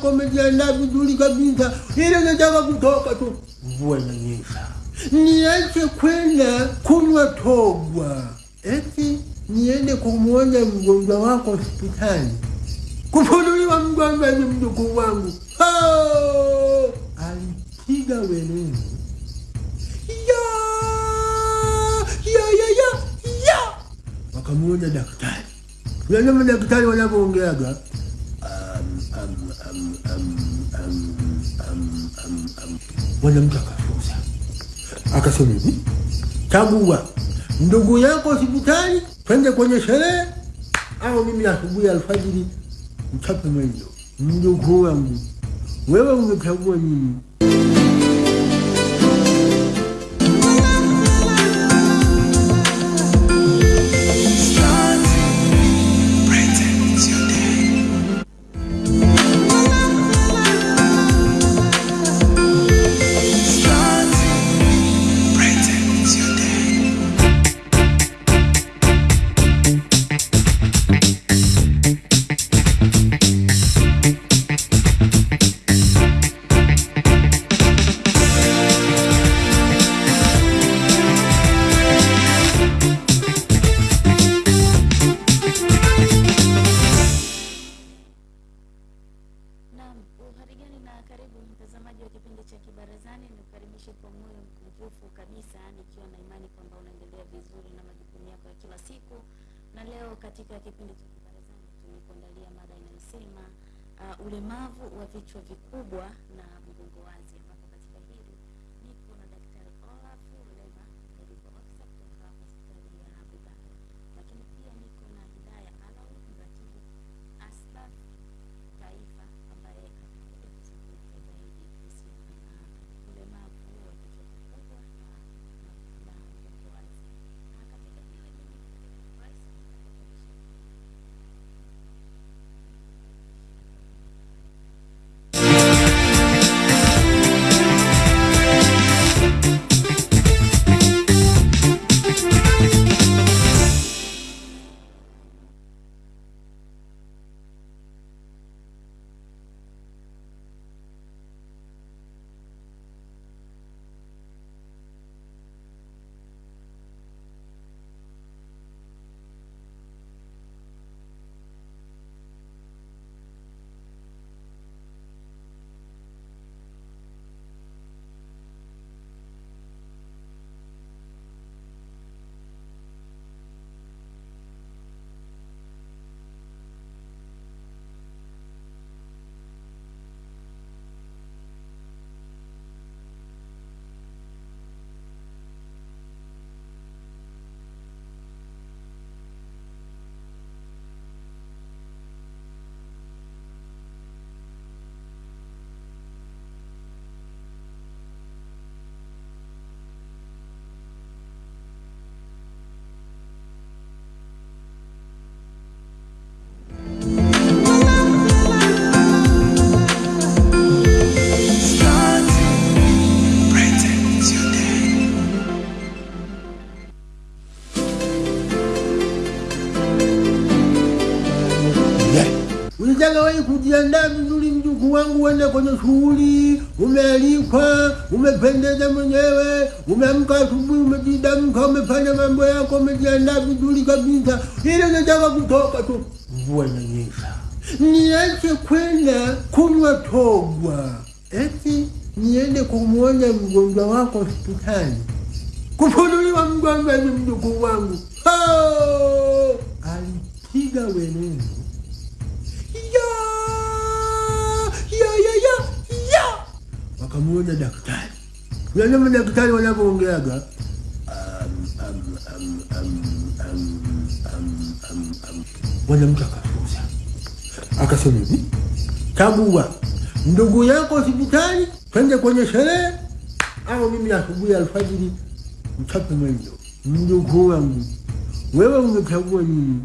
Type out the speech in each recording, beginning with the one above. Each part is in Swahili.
yako umejiandaa vizuri kabisa, ile unataka kutoka tu, mvua inanyesha, niache kwenda kunywa togwa, eti niende kumwona mgonjwa wako hospitali, kufunuliwa mgonjwa ni mjukuu wangu. Oh! Alipiga weleni ya! Ya ya ya ya, wakamuona daktari. Unajua madaktari wanavyoongeaga Mwanamke akafuza akasema hivi, chagua ndugu yako hospitali, twende kwenye sherehe, au mimi asubuhi alfajiri mchape mwendo. Mjukuu wangu, wewe ungechagua nini? Ulemavu wa vichwa vikubwa na mgongo wazi, kujiandaa vizuri, mjukuu wangu, uende kwenye shughuli, umealikwa, umependeza mwenyewe, umeamka asubuhi, umejidamka, umefanya mambo yako, umejiandaa vizuri kabisa, ili unataka kutoka tu, mvua inanyesha, niache kwenda kunywa togwa, eti niende kumwona mgonjwa wako hospitali, kufunuliwa mgonjwa ni mjukuu wangu. Oh! Alipiga weleni wakamuona daktari. Unajua madaktari wanavyoongeaga. Mwanamke akafuza akasema hivi, chagua ndugu yako hospitali, twende kwenye sherehe, au mimi asubuhi alfajiri mchape mwendo. Mjukuu wangu, wewe umechagua nini?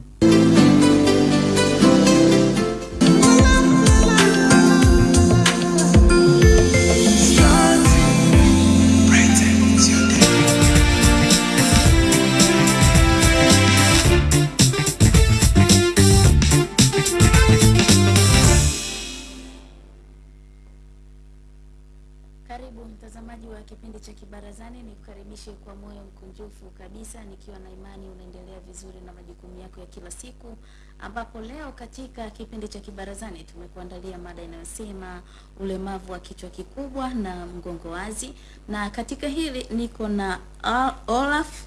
Kibarazani, nikukaribishe kwa moyo mkunjufu kabisa, nikiwa na imani unaendelea vizuri na majukumu yako ya kila siku, ambapo leo katika kipindi cha Kibarazani tumekuandalia mada inayosema ulemavu wa kichwa kikubwa na mgongo wazi, na katika hili niko na Olaf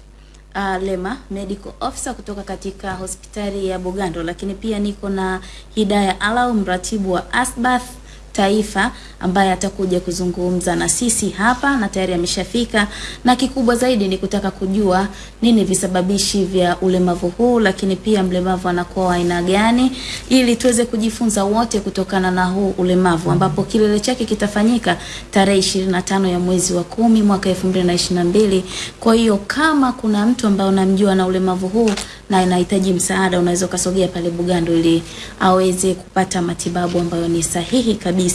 uh, Lema medical officer kutoka katika hospitali ya Bugando, lakini pia niko na Hidaya Alau mratibu wa Asbath Taifa ambaye atakuja kuzungumza na sisi hapa na tayari ameshafika, na kikubwa zaidi ni kutaka kujua nini visababishi vya ulemavu huu, lakini pia mlemavu anakuwa wa aina gani, ili tuweze kujifunza wote kutokana na huu ulemavu, ambapo kilele chake kitafanyika tarehe 25 ya mwezi wa kumi mwaka 2022. Kwa hiyo kama kuna mtu ambaye unamjua na ulemavu huu na anahitaji msaada, unaweza ukasogea pale Bugando ili aweze kupata matibabu ambayo ni sahihi kabisa.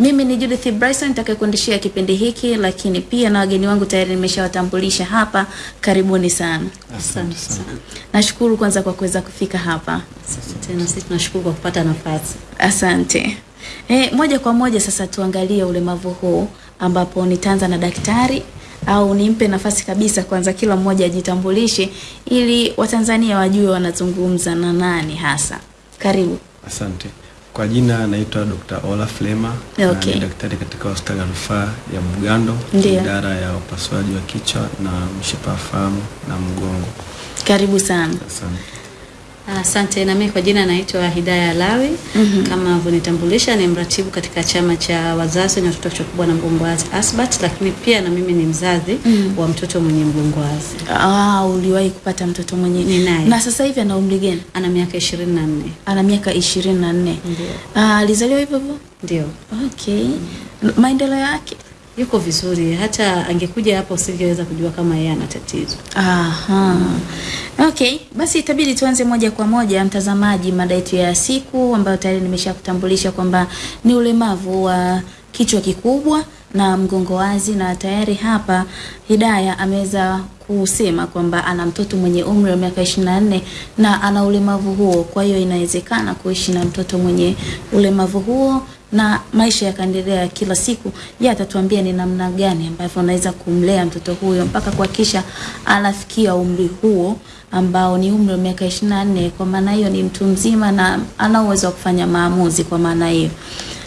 Mimi ni Judith Bryson nitakayekuendeshea kipindi hiki, lakini pia na wageni wangu tayari nimeshawatambulisha hapa. Karibuni sana. Asante sana. Nashukuru kwanza kwa kuweza kufika hapa. Tena sisi tunashukuru kwa kupata nafasi. Asante. E, moja kwa moja sasa tuangalie ulemavu huu ambapo nitaanza na daktari au nimpe nafasi kabisa kwanza kila mmoja ajitambulishe ili Watanzania wajue wanazungumza na nani hasa. Karibu. Asante. Kwa jina naitwa Dr. Ola Flema Okay. na daktari katika hospitali ya rufaa ya Bugando, idara ya upasuaji wa kichwa na mshipa wa fahamu na mgongo. Karibu sana. Asante. Asante na mimi kwa jina naitwa Hidaya Lawi. mm -hmm. Kama vunitambulisha ni mratibu katika chama cha wazazi wenye watoto kichwa kubwa na mgongwazi ASBAT, lakini pia na mimi ni mzazi mm -hmm. wa mtoto mwenye mgongwazi. Ah, uliwahi kupata mtoto mwenye Ninaye. na sasa hivi ana umri gani? Ana miaka 24. Ana miaka ishirini na nne. Ndio. Ah, alizaliwa hivyo hivyo? Ndio. Okay. Maendeleo yake? Yuko vizuri. Hata angekuja hapa usingeweza kujua kama yeye ana tatizo. Aha. Okay, basi itabidi tuanze moja kwa moja mtazamaji, mada yetu ya siku ambayo tayari nimeshakutambulisha kwamba ni ulemavu wa kichwa kikubwa na mgongo wazi, na tayari hapa Hidaya ameweza kusema kwamba ana mtoto mwenye umri wa miaka 24 na ana ulemavu huo. Kwa hiyo inawezekana kuishi na mtoto mwenye ulemavu huo na maisha yakaendelea kila siku. Yeye atatuambia ni namna gani ambavyo anaweza kumlea mtoto huyo mpaka kuhakikisha anafikia umri huo ambao ni umri wa miaka 24. Kwa maana hiyo ni mtu mzima na ana uwezo wa kufanya maamuzi. Kwa maana hiyo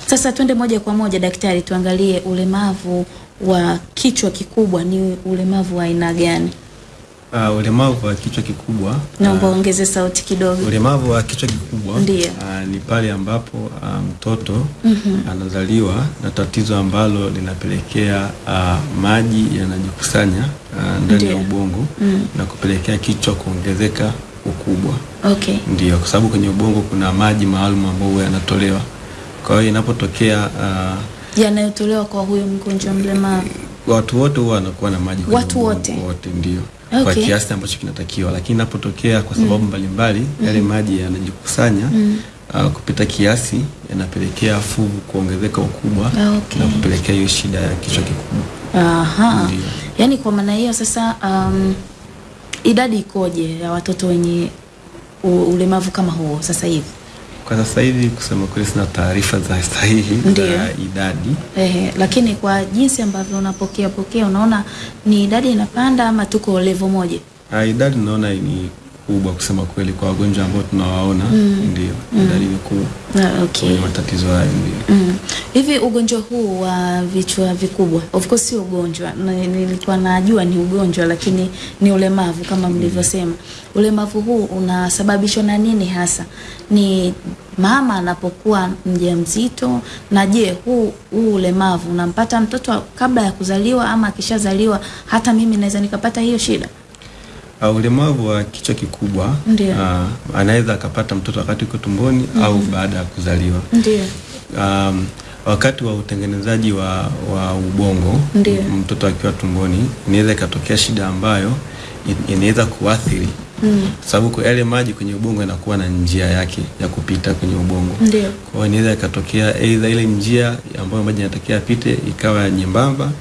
sasa, twende moja kwa moja daktari, tuangalie ulemavu wa kichwa kikubwa ni ulemavu wa aina gani? Uh, ulemavu wa kichwa kikubwa Naomba uh, sauti kidogo. ulemavu wa kichwa kikubwa Ndiyo. uh, ni pale ambapo mtoto anazaliwa na tatizo ambalo linapelekea uh, maji yanajikusanya uh, ndani ya ubongo ubongo na kupelekea kichwa kuongezeka ukubwa. Okay. Ndio, kwa sababu kwenye ubongo kuna maji maalum ambayo yanatolewa. Kwa hiyo inapotokea uh, Yanayotolewa kwa huyo mgonjwa mlemavu. watu wote huwa wanakuwa na maji Watu wote? wote, ndio okay. kwa kiasi ambacho kinatakiwa, lakini inapotokea kwa sababu mbalimbali yale maji yanajikusanya mm. uh, kupita kiasi, yanapelekea fuvu kuongezeka ukubwa Ah, okay. na kupelekea hiyo shida ya kichwa kikubwa. Aha. Ndiyo. Yaani kwa maana hiyo sasa, um, idadi ikoje ya watoto wenye ulemavu kama huo sasa hivi? Kwa sasa hivi kusema kweli, sina taarifa za sahihi za idadi Ehe, lakini kwa jinsi ambavyo unapokea pokea, unaona ni idadi inapanda ama tuko level moja? Ah, idadi naona ni kubwa kusema kweli, kwa wagonjwa ambao tunawaona mm. ndio dalili ni kuu Ah, okay. kwenye matatizo hayo ndio. Mm. Hivi ugonjwa huu wa vichwa vikubwa, of course sio ugonjwa, nilikuwa najua ni ugonjwa, lakini ni ulemavu kama mlivyosema. mm. Ulemavu huu unasababishwa na nini hasa? Ni mama anapokuwa mjamzito? Na je, huu huu ulemavu unampata mtoto kabla ya kuzaliwa ama akishazaliwa? Hata mimi naweza nikapata hiyo shida? Uh, ulemavu wa kichwa kikubwa uh, anaweza akapata mtoto wakati uko tumboni mm -hmm. au baada ya kuzaliwa. Ndiyo. Um, wakati wa utengenezaji wa, wa ubongo Ndiyo. mtoto akiwa tumboni inaweza ikatokea shida ambayo inaweza kuathiri Mm. sababu kwa yale maji kwenye ubongo yanakuwa na njia yake ya kupita kwenye ubongo. Ndio. Kwa hiyo inaweza ikatokea aidha ile njia ambayo maji yanatakiwa yapite ikawa nyembamba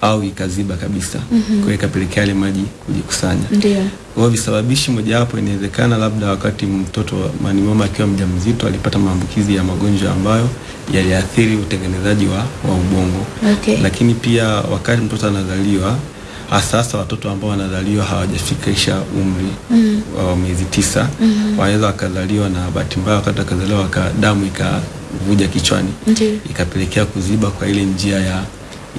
au ikaziba kabisa mm -hmm. kwa ikapelekea yale maji kujikusanya Ndio. kwa visababishi mojawapo inawezekana labda wakati mtoto mani mama akiwa mjamzito alipata maambukizi ya magonjwa ambayo yaliathiri utengenezaji wa, wa ubongo Okay. lakini pia wakati mtoto anazaliwa hasa hasa watoto ambao wanazaliwa hawajafikisha umri mm. wa miezi tisa mm -hmm. wanaweza wakazaliwa na bahati mbaya wakati wakazaliwa waka, damu ikavuja kichwani ikapelekea kuziba kwa ile njia ya,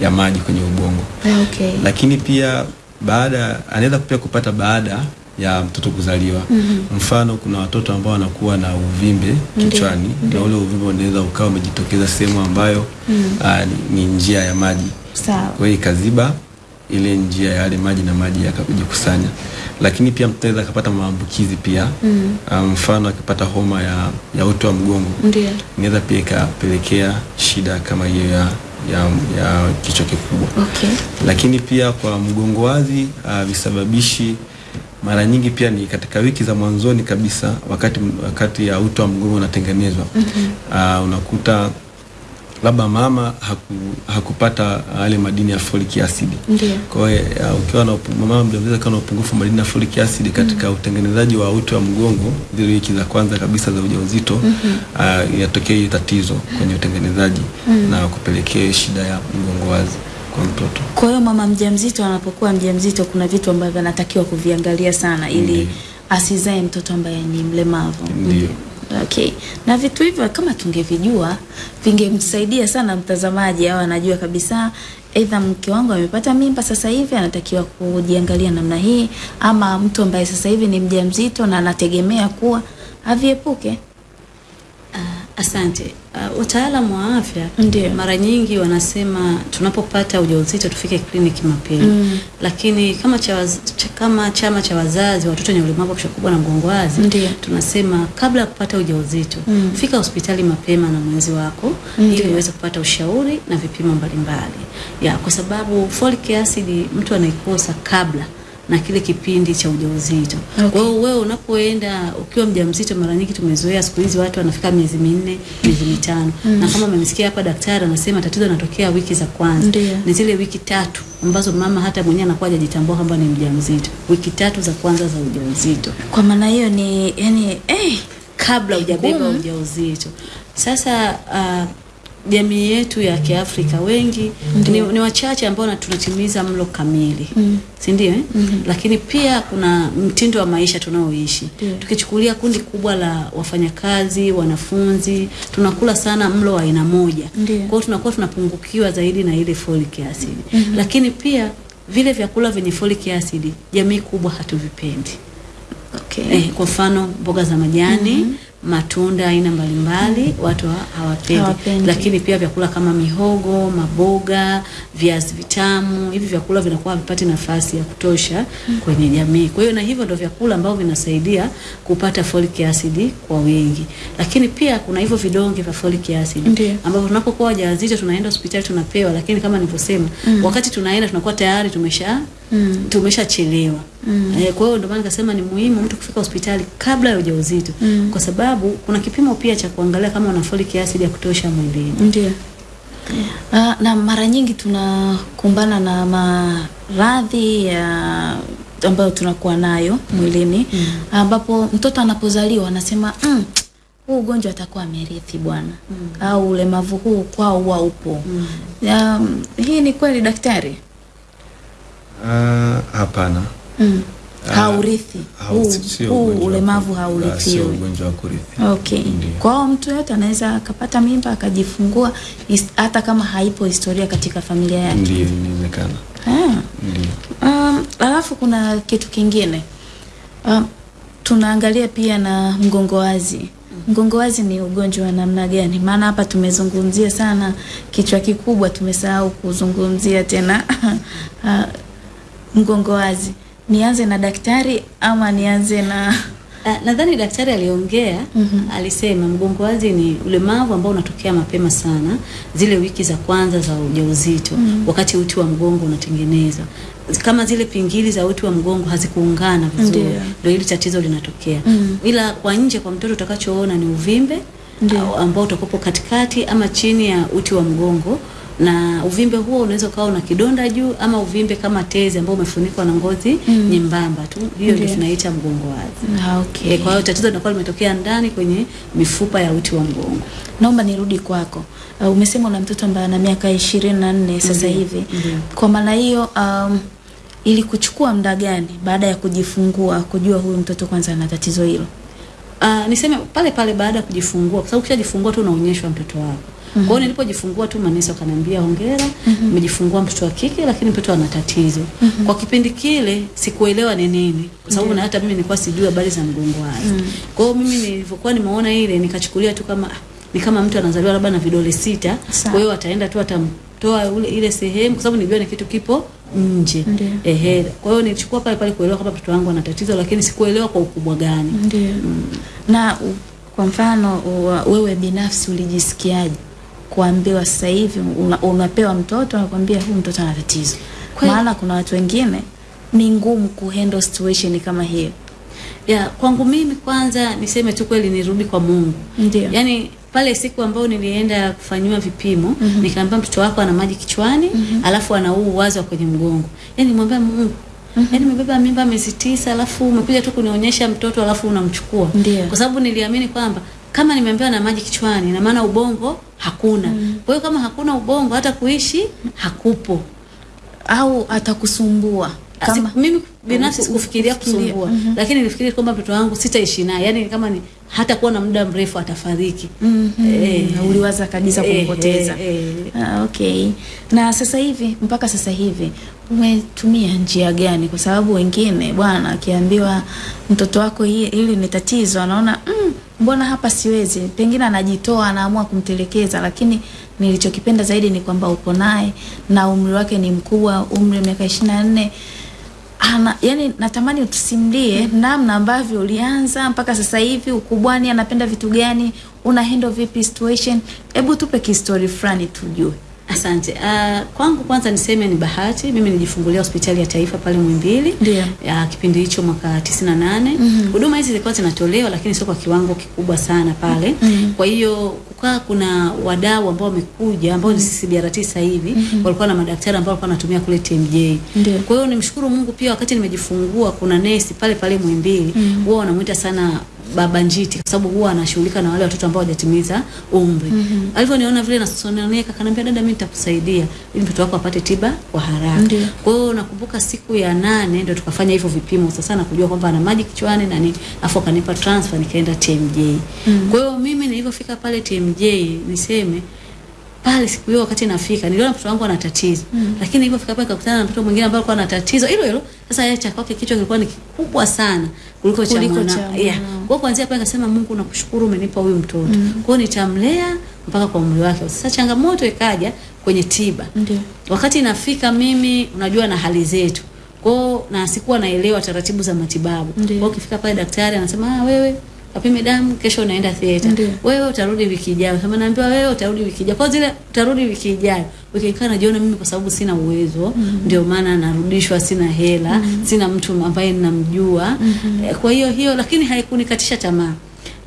ya maji kwenye ubongo Okay. lakini pia baada anaweza pia kupata baada ya mtoto kuzaliwa mm-hmm. mfano kuna watoto ambao wanakuwa na uvimbe kichwani na ule uvimbe unaweza ukawa umejitokeza sehemu ambayo mm. -hmm. ni, ni njia ya maji Sawa. kwa hiyo ikaziba ile njia ya yale maji na maji yakajikusanya lakini pia mtoto anaweza akapata maambukizi pia mm. mfano akipata homa ya, ya uti wa mgongo Ndio. inaweza pia ikapelekea shida kama hiyo ya, ya, ya kichwa kikubwa Okay. lakini pia kwa mgongo wazi uh, visababishi mara nyingi pia ni katika wiki za mwanzoni kabisa wakati wakati ya uti wa mgongo unatengenezwa mm-hmm. uh, unakuta labda mama haku, hakupata yale madini ya folic acid Ndio. kwa hiyo uh, ukiwa na mama mjamzito kana upungufu madini ya folic acid katika mm. utengenezaji wa uti wa mgongo zile wiki za kwanza kabisa za ujauzito mm uh, inatokea hiyo tatizo kwenye utengenezaji mm. na kupelekea shida ya mgongo wazi kwa mtoto Kwa hiyo mama mjamzito anapokuwa mjamzito kuna vitu ambavyo anatakiwa kuviangalia sana ili mm. asizae mtoto ambaye ni mlemavu. Ndiyo. Okay. Na vitu hivyo kama tungevijua vingemsaidia sana mtazamaji au anajua kabisa aidha mke wangu amepata mimba sasa hivi anatakiwa kujiangalia namna hii ama mtu ambaye sasa hivi ni mjamzito na anategemea kuwa aviepuke. Asante. Uh, wataalamu wa afya Ndio. mara nyingi wanasema tunapopata ujauzito tufike kliniki mapema mm. lakini kama cha waz, cha, kama chama cha wazazi wa watoto wenye ulemavu wa kichwa kubwa na mgongo wazi tunasema kabla ya kupata ujauzito mm. fika hospitali mapema na mwenzi wako ili uweze kupata ushauri na vipimo mbalimbali ya kwa sababu folic acid mtu anaikosa kabla na kile kipindi cha ujauzito. Okay. Kwa hiyo wewe unapoenda ukiwa mjamzito, mara nyingi tumezoea siku hizi watu wanafika miezi minne, miezi mitano Mm. na kama umemsikia hapa daktari anasema tatizo linatokea wiki za kwanza, Ndiyo. ni zile wiki tatu ambazo mama hata mwenyewe anakuwa hajajitambua kwamba ni mjamzito, wiki tatu za kwanza za ujauzito Kwa maana hiyo ni yani eh kabla hujabeba ujauzito. Sasa uh, jamii yetu ya Kiafrika wengi ni, ni wachache ambao tunatimiza mlo kamili mm. si ndio eh? mm-hmm. Lakini pia kuna mtindo wa maisha tunaoishi. yeah. Tukichukulia kundi kubwa la wafanyakazi, wanafunzi, tunakula sana mlo wa aina moja. yeah. Kwa hiyo tunakuwa tunapungukiwa zaidi na ile folic acid. Mm-hmm. Lakini pia vile vyakula vyenye folic acid jamii kubwa hatuvipendi. okay. Eh, kwa mfano mboga za majani matunda aina mbalimbali watu ha- hawapendi. Hawapendi. lakini pia vyakula kama mihogo, maboga, viazi vitamu, hivi vyakula vinakuwa havipati nafasi ya kutosha mm. kwenye jamii. Kwa hiyo na hivyo ndio vyakula ambavyo vinasaidia kupata folic acid kwa wingi, lakini pia kuna hivyo vidonge vya folic acid ambavyo tunapokuwa wajawazito tunaenda hospitali tunapewa, lakini kama nilivyosema, mm. wakati tunaenda tunakuwa tayari tumesha Mm. tumeshachelewa. Eh, kwa hiyo ndio maana nikasema ni muhimu mtu kufika hospitali kabla ya ujauzito Mm. kwa sababu kuna kipimo pia cha kuangalia kama una folic acid ya kutosha mwilini. Ndio. Uh, na mara nyingi tunakumbana na maradhi ya ambayo tunakuwa nayo mwilini ambapo mm. uh, mtoto anapozaliwa anasema mm, huu ugonjwa atakuwa amerithi bwana mm. au ulemavu huu kwao huwa upo. Mm. Um, hii ni kweli daktari? Ah, hapana Mm. Ah, Haurithi. Huu, ulemavu. Ah, haurithiwi. sio ugonjwa wa kurithi Okay. Ndiyo. Kwa mtu yote anaweza akapata mimba akajifungua hata kama haipo historia katika familia yake. ndio inawezekana Ah. Um, alafu kuna kitu kingine um, tunaangalia pia na mgongo wazi. Mgongo wazi ni ugonjwa wa namna gani? Maana hapa tumezungumzia sana kichwa kikubwa, tumesahau kuzungumzia tena mgongo wazi. Nianze na daktari ama nianze na Ah, nadhani daktari aliongea mm -hmm. alisema mgongo wazi ni ulemavu ambao unatokea mapema sana zile wiki za kwanza za ujauzito mm -hmm. wakati uti wa mgongo unatengenezwa kama zile pingili za uti wa mgongo hazikuungana vizuri ndio hili tatizo linatokea Mm. -hmm. ila kwa nje kwa mtoto utakachoona ni uvimbe Ndiyo. ambao utakopo katikati ama chini ya uti wa mgongo na uvimbe huo unaweza ukawa una kidonda juu ama uvimbe kama tezi ambao umefunikwa na ngozi mm. nyembamba tu, hiyo ndio tunaita mgongo wazi. Ah, okay. E, Kwa hiyo tatizo linakuwa limetokea ndani kwenye mifupa ya uti wa mgongo. Naomba nirudi kwako. Uh, umesema una mtoto ambaye ana miaka ishirini na nne sasa Ndiyo, hivi. -hmm. Kwa maana hiyo um, ili kuchukua muda gani baada ya kujifungua kujua huyu mtoto kwanza ana tatizo hilo? Uh, niseme pale pale baada ya kujifungua, kwa sababu ukishajifungua tu unaonyeshwa mtoto wako. Kwa hiyo nilipojifungua tu manesi wakaniambia hongera, umejifungua mtoto wa kike, lakini mtoto ana tatizo. Mm -hmm. Kwa kipindi kile sikuelewa ni nini, kwa sababu na hata mimi nilikuwa sijui habari za mgongo wazi. Kwa hiyo mimi nilivyokuwa nimeona ile nikachukulia tu kama ni kama mtu anazaliwa labda na vidole sita, kwa hiyo ataenda tu atamtoa ule ile sehemu, kwa sababu nilijua ni kitu kipo nje. Ndiyo. Ehe, kwa hiyo nilichukua pale pale kuelewa kama mtoto wangu ana tatizo, lakini sikuelewa kwa ukubwa gani. Ndio. Na kwa mfano wewe binafsi ulijisikiaje kuambiwa sasa hivi una, unapewa mtoto anakuambia huyu mtoto ana tatizo? Maana kuna watu wengine ni ngumu kuhandle situation kama hiyo. Ya, kwangu mimi kwanza niseme tu kweli nirudi kwa Mungu. Ndio. Yaani pale siku ambayo nilienda kufanyiwa vipimo, mm -hmm. nikaambia mtoto wako ana maji kichwani, mm -hmm. alafu ana huu uwazi wa kwenye mgongo. Yaani nimwambia Mungu, Mm -hmm. Yaani umebeba mimba miezi tisa alafu umekuja tu kunionyesha mtoto alafu unamchukua. Kwa sababu niliamini kwamba kama nimeambiwa na maji kichwani, na maana ubongo hakuna. Mm. Kwa hiyo kama hakuna ubongo hata kuishi hakupo. Au atakusumbua Kama, kama mimi binafsi sikufikiria kusumbua kusumbua -hmm. lakini nilifikiria kwamba mtoto wangu sitaishi naye yani kama ni hata kuwa na muda mrefu atafariki mm Eh, e, uliwaza kabisa kumpoteza kumpoteza. eh, eh. Ah, okay. Na sasa hivi mpaka sasa hivi umetumia njia gani? Kwa sababu wengine bwana, akiambiwa mtoto wako hili ni tatizo, anaona mm, mbona hapa siwezi, pengine anajitoa, anaamua kumtelekeza. Lakini nilichokipenda zaidi ni kwamba uko naye na umri wake ni mkubwa, umri wa miaka ishirini na nne ana yani, natamani utusimulie namna ambavyo ulianza mpaka sasa hivi, ukubwani, anapenda vitu gani, una handle vipi situation. Hebu tupe kistori fulani tujue. Asante. Uh, kwangu kwanza niseme ni bahati. Mimi nijifungulia hospitali ya taifa pale Muhimbili. Ya kipindi hicho mwaka 98. Huduma hizi zilikuwa zinatolewa lakini sio kwa kiwango kikubwa sana pale. Mm -hmm. Kwa hiyo kukaa kuna wadau ambao wamekuja ambao ni CCBRT sasa hivi mm -hmm. walikuwa na madaktari ambao walikuwa wanatumia kule TMJ. Ndio. Kwa hiyo nimshukuru Mungu pia wakati nimejifungua kuna nesi pale pale Muhimbili huwa wanamuita sana baba njiti kwa sababu huwa anashughulika na wale watoto ambao hawajatimiza umri. Mm -hmm. Alivyoniona vile nasononeka kanambia dada, mimi nitakusaidia ili mtoto wako apate tiba kwa haraka. Kwa hiyo nakumbuka siku ya nane ndio tukafanya hivyo vipimo sasa na kujua kwamba ana maji kichwani na nini. Afu akanipa transfer nikaenda TMJ. Mm -hmm. Kwa hiyo mimi nilivyofika pale TMJ niseme pale siku hiyo wakati nafika niliona mtoto wangu ana tatizo mm. lakini nilipofika pale nikakutana na mtoto mwingine ambaye alikuwa na tatizo hilo hilo. Sasa yeye cha kwake kichwa kilikuwa ni kikubwa sana kuliko cha mwana. Yeah. Kwa kuanzia pale nikasema Mungu nakushukuru umenipa huyu mtoto. mm. Kwa hiyo nitamlea mpaka kwa umri wake. Sasa changamoto ikaja kwenye tiba. Ndio. Wakati nafika mimi unajua na hali zetu. Kwa na sikuwa naelewa taratibu za matibabu. kwao ukifika pale daktari anasema ah, wewe kapime damu kesho unaenda theater. Wewe utarudi wiki ijayo. Sema naambiwa wewe utarudi wiki ijayo. Kwa zile utarudi wiki ijayo. Ukikaa ikaa najiona mimi kwa sababu sina uwezo, ndio maana narudishwa, sina hela, sina mtu ambaye ninamjua. Eh, Kwa hiyo hiyo lakini haikunikatisha tamaa.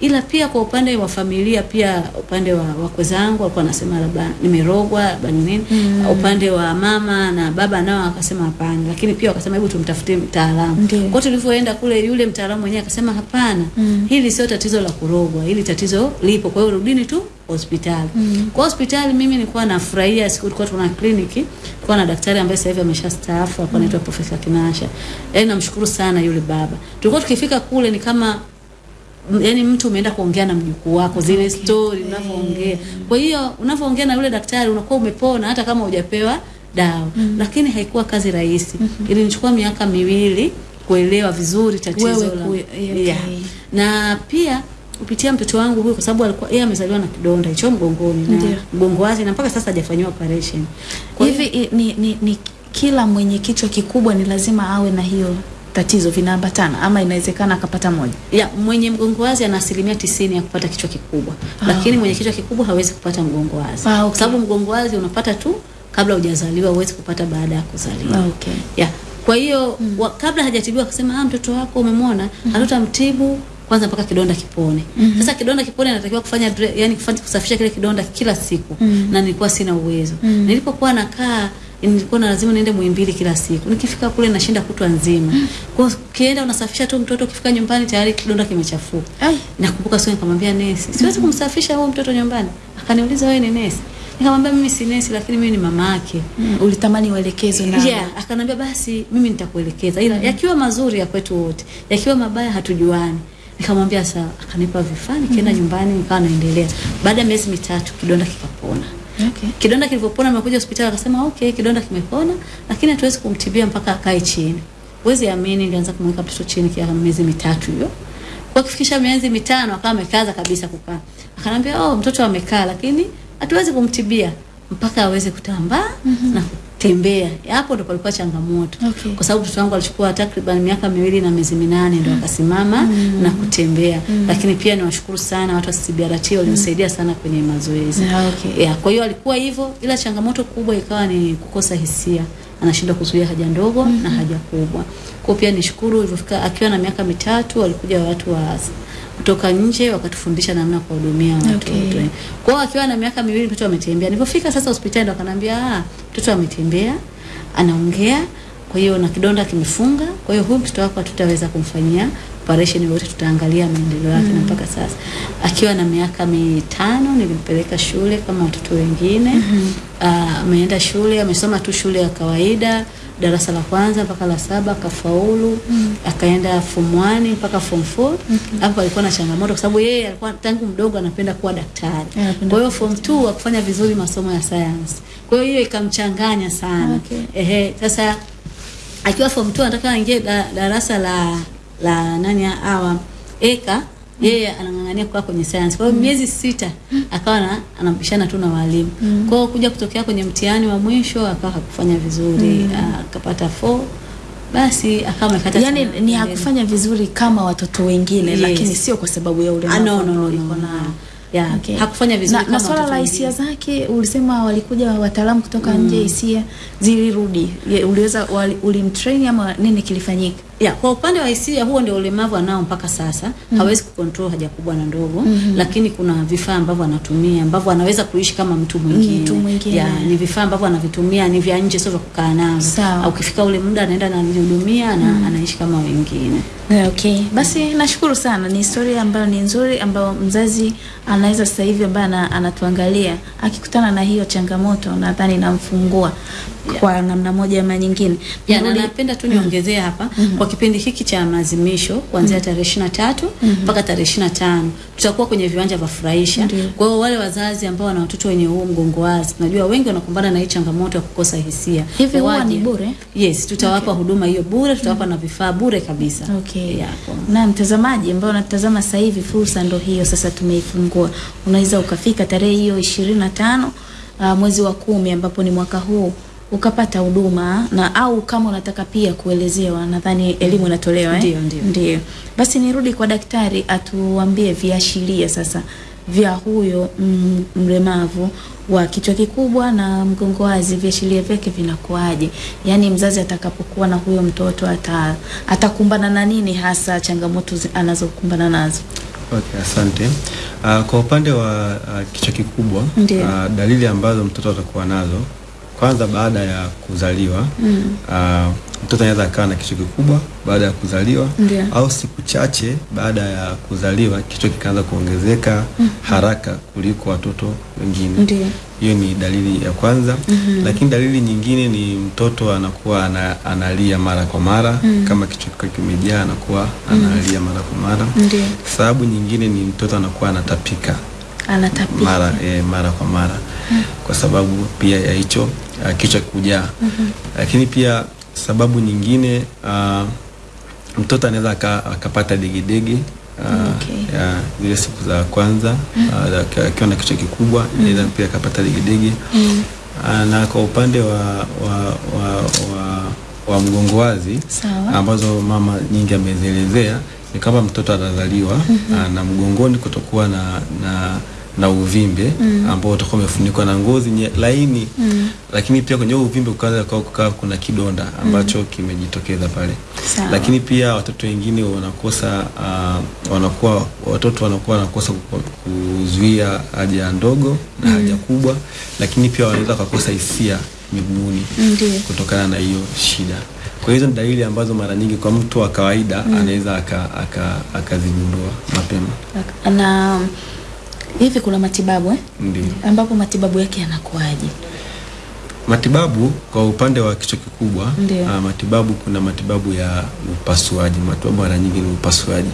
Ila pia kwa upande wa familia pia upande wa wakwe zangu walikuwa wanasema labda nimerogwa, labda ni nini. Upande wa mama na baba nao akasema hapana, lakini pia wakasema hebu tumtafutie mtaalamu. Kwa hiyo tulivyoenda kule yule mtaalamu mwenyewe akasema hapana, mm. hili sio tatizo la kurogwa, hili tatizo lipo. Kwa hiyo rudini tu hospitali. mm. Kwa hospitali mimi nilikuwa nafurahia siku tulikuwa tuna kliniki, tulikuwa na daktari ambaye sasa hivi ameshastaafu, alikuwa anaitwa mm. Profesa Kinasha. Yaani namshukuru sana yule baba. Tulikuwa tukifika kule ni kama yaani mtu umeenda kuongea na mjukuu wako zile story unavyoongea. Kwa hiyo unavyoongea na yule daktari unakuwa umepona hata kama hujapewa dawa. Mm. Lakini haikuwa kazi rahisi. Mm -hmm. Ilinichukua miaka miwili kuelewa vizuri tatizo la okay. yeah. Na pia kupitia mtoto wangu huyu kwa sababu alikuwa yeye amezaliwa na kidonda hicho mgongoni na mgongo wazi na mpaka sasa hajafanyiwa operation. Kwa Hivi ni, ni, ni kila mwenye kichwa kikubwa ni lazima awe na hiyo tatizo vinaambatana ama inawezekana akapata moja? ya mwenye mgongo wazi ana asilimia tisini ya kupata kichwa kikubwa ah, lakini mwenye kichwa kikubwa hawezi kupata mgongo wazi Ah, okay. kwa sababu mgongo wazi unapata tu kabla hujazaliwa, huwezi kupata baada ya kuzaliwa. Ah, okay. Ya, Kwa hiyo wa, kabla hajatibiwa akasema ah, mtoto wako umemwona, mm hatutamtibu kwanza mpaka kidonda kipone. mm -hmm. Sasa kidonda kipone natakiwa kufanya yani kufanya kusafisha kile kidonda kila siku mm -hmm. na nilikuwa sina uwezo. mm -hmm. Nilipokuwa nakaa nilikuwa na lazima niende Muhimbili kila siku. Nikifika kule nashinda kutwa nzima. Kwa hiyo ukienda unasafisha tu mtoto, ukifika nyumbani tayari kidonda kimechafuka. Nakumbuka siku nikamwambia nesi, siwezi kumsafisha huyo mtoto nyumbani. Akaniuliza wewe ni nesi? Nikamwambia mimi si nesi, lakini mimi ni mama yake. Mm, ulitamani uelekezwe na Yeah, akanambia basi mimi nitakuelekeza, ila mm. yakiwa mazuri ya kwetu wote, yakiwa mabaya hatujuani. Nikamwambia sawa, akanipa vifaa, nikaenda nyumbani, nikawa naendelea. Baada ya miezi mitatu kidonda kikapona. Okay. Kidonda kilivyopona, amekuja hospitali, akasema okay, kidonda kimepona, lakini hatuwezi kumtibia mpaka akae chini. Wezi amini, nilianza kumweka mtoto chini kwa miezi mitatu hiyo. Kwa kufikisha miezi mitano akawa amekaza kabisa kukaa. Akanambia oh, mtoto amekaa, lakini hatuwezi kumtibia mpaka aweze kutambaa mm -hmm. na kutembea. Hapo ndo palikuwa changamoto, Okay. kwa sababu mtoto wangu alichukua takriban miaka miwili na miezi minane ndo akasimama mm. na kutembea. mm. Lakini pia niwashukuru sana watu wa CBRT walinisaidia sana kwenye mazoezi. yeah, okay. Yeah, kwa hiyo alikuwa hivyo, ila changamoto kubwa ikawa ni kukosa hisia, anashindwa kuzuia haja ndogo mm -hmm. na haja kubwa. Kwa pia nishukuru ilivyofika akiwa na miaka mitatu, walikuja watu wa kutoka nje wakatufundisha namna ya kuwahudumia watoto. Okay. Kwa hiyo akiwa na miaka miwili mtoto ametembea. Nilipofika sasa hospitali wakaniambia ah, mtoto ametembea, anaongea, kwa hiyo na kidonda kimefunga, kwa hiyo huyu mtoto wako hatutaweza kumfanyia operation yote, tutaangalia maendeleo yake mm. na mpaka sasa akiwa na miaka mitano nilimpeleka shule kama watoto wengine. Mm -hmm. ameenda shule, amesoma tu shule ya kawaida darasa la kwanza mpaka la saba akafaulu. Akaenda form 1 mpaka form 4. Hapo alikuwa na changamoto kwa sababu yeye alikuwa tangu mdogo anapenda kuwa daktari. yeah, Kwa hiyo form 2 akufanya vizuri masomo ya science. Kwa hiyo hiyo ikamchanganya sana. Okay. Ehe, sasa akiwa form 2 anataka aingie da, darasa la la nani hawa eka yeye anang'ang'ania kukaa kwenye science. Kwa hiyo miezi sita akawa na anapishana tu na walimu. mm. Kwa hiyo kuja kutokea kwenye mtihani wa mwisho akawa hakufanya vizuri, mm. akapata 4 basi akawa amekata Yani ni hakufanya vizuri kama watoto wengine Yes. lakini sio kwa sababu ya Ah, ulemavu no, no, no, no, no. Yeah, Okay. hakufanya vizuri na, kama na swala la hisia zake ulisema walikuja wataalamu kutoka mm. nje, hisia zilirudi. Uliweza ulimtrain ama nini kilifanyika? Ya, kwa upande wa hisia huo ndio ulemavu anao mpaka sasa. mm -hmm. Hawezi kucontrol haja kubwa na ndogo, mm -hmm. lakini kuna vifaa ambavyo anatumia ambavyo anaweza kuishi kama mtu mwingine. Mtu mwingine. Ya, ni vifaa ambavyo anavitumia ni vya nje sio vya kukaa navyo. Au ukifika ule muda anaenda na anajihudumia na mm -hmm. anaishi kama wengine. Okay, basi nashukuru sana. Ni historia ambayo ni nzuri, ambayo mzazi anaweza sasa hivi ambaye anatuangalia akikutana na hiyo changamoto, nadhani inamfungua kwa namna moja ama nyingine. Ya, na napenda tu niongezee hapa mm -hmm. kwa kipindi hiki cha maadhimisho kuanzia tarehe ishirini na tatu mpaka tarehe ishirini na tano tutakuwa kwenye viwanja vya furahisha. Kwa hiyo wale wazazi ambao wana watoto wenye huu mgongo wazi, najua wengi wanakumbana na hii changamoto ya kukosa hisia. Hivi huwa ni bure? Yes, tutawapa okay. huduma hiyo bure, tutawapa mm -hmm. na vifaa bure kabisa. Okay. Yeah, Na mtazamaji ambao unatazama sasa hivi, fursa ndo hiyo sasa tumeifungua. Unaweza ukafika tarehe hiyo ishirini na tano uh, mwezi wa kumi ambapo ni mwaka huu ukapata huduma na au kama unataka pia kuelezewa, nadhani elimu inatolewa eh? Ndio, ndio. Ndio. Basi nirudi kwa daktari atuambie viashiria sasa vya huyo mm, mlemavu wa kichwa kikubwa na mgongo wazi, viashiria vyake vinakuwaje? Yaani mzazi atakapokuwa na huyo mtoto ata atakumbana na nini hasa changamoto anazokumbana nazo? Okay, asante. Uh, kwa upande wa uh, kichwa kikubwa uh, dalili ambazo mtoto atakuwa nazo kwanza baada ya kuzaliwa Mm. uh, mtoto anaweza akawa na kichwa kikubwa baada ya kuzaliwa yeah. au siku chache baada ya kuzaliwa kichwa kikaanza kuongezeka mm -hmm. haraka kuliko watoto wengine. Hiyo ni dalili ya kwanza. mm -hmm. Lakini dalili nyingine ni mtoto anakuwa ana, analia mara kwa mara mm -hmm. kama kichwa kikiwa kimejaa anakuwa analia mara kwa mara. Sababu nyingine ni mtoto anakuwa anatapika Anatapika. mara e, mara kwa mara mm -hmm. kwa sababu pia ya hicho uh, kichwa kujaa. Lakini pia sababu nyingine uh, mtoto anaweza akapata degedege uh, Okay. ya zile siku za kwanza akiwa mm -hmm. uh, na kichwa kikubwa anaweza pia akapata degedege uh, na kwa upande wa wa, wa, wa, wa mgongo wazi ambazo mama nyingi amezielezea ni kama mtoto atazaliwa mm -hmm. uh, na mgongoni kutokuwa na, na na uvimbe mm. ambao utakuwa umefunikwa na ngozi nye, laini mm. lakini pia kwenye huo uvimbe kukawa kukaa kuna kidonda ambacho mm. kimejitokeza pale Sao. lakini pia watoto wengine wanakosa uh, wanakuwa watoto wanakuwa wanakosa kuzuia haja ndogo na mm. haja kubwa, lakini pia wanaweza kukosa hisia miguuni kutokana na hiyo shida. Kwa hizo ni dalili ambazo mara nyingi kwa mtu wa kawaida mm. anaweza akazigundua aka, aka mapema. Na hivi kuna matibabu eh? Ndiyo. ambapo matibabu yake yanakuwaje? Matibabu kwa upande wa kichwa kikubwa, ah, matibabu kuna matibabu ya upasuaji. Matibabu mara nyingi ni upasuaji.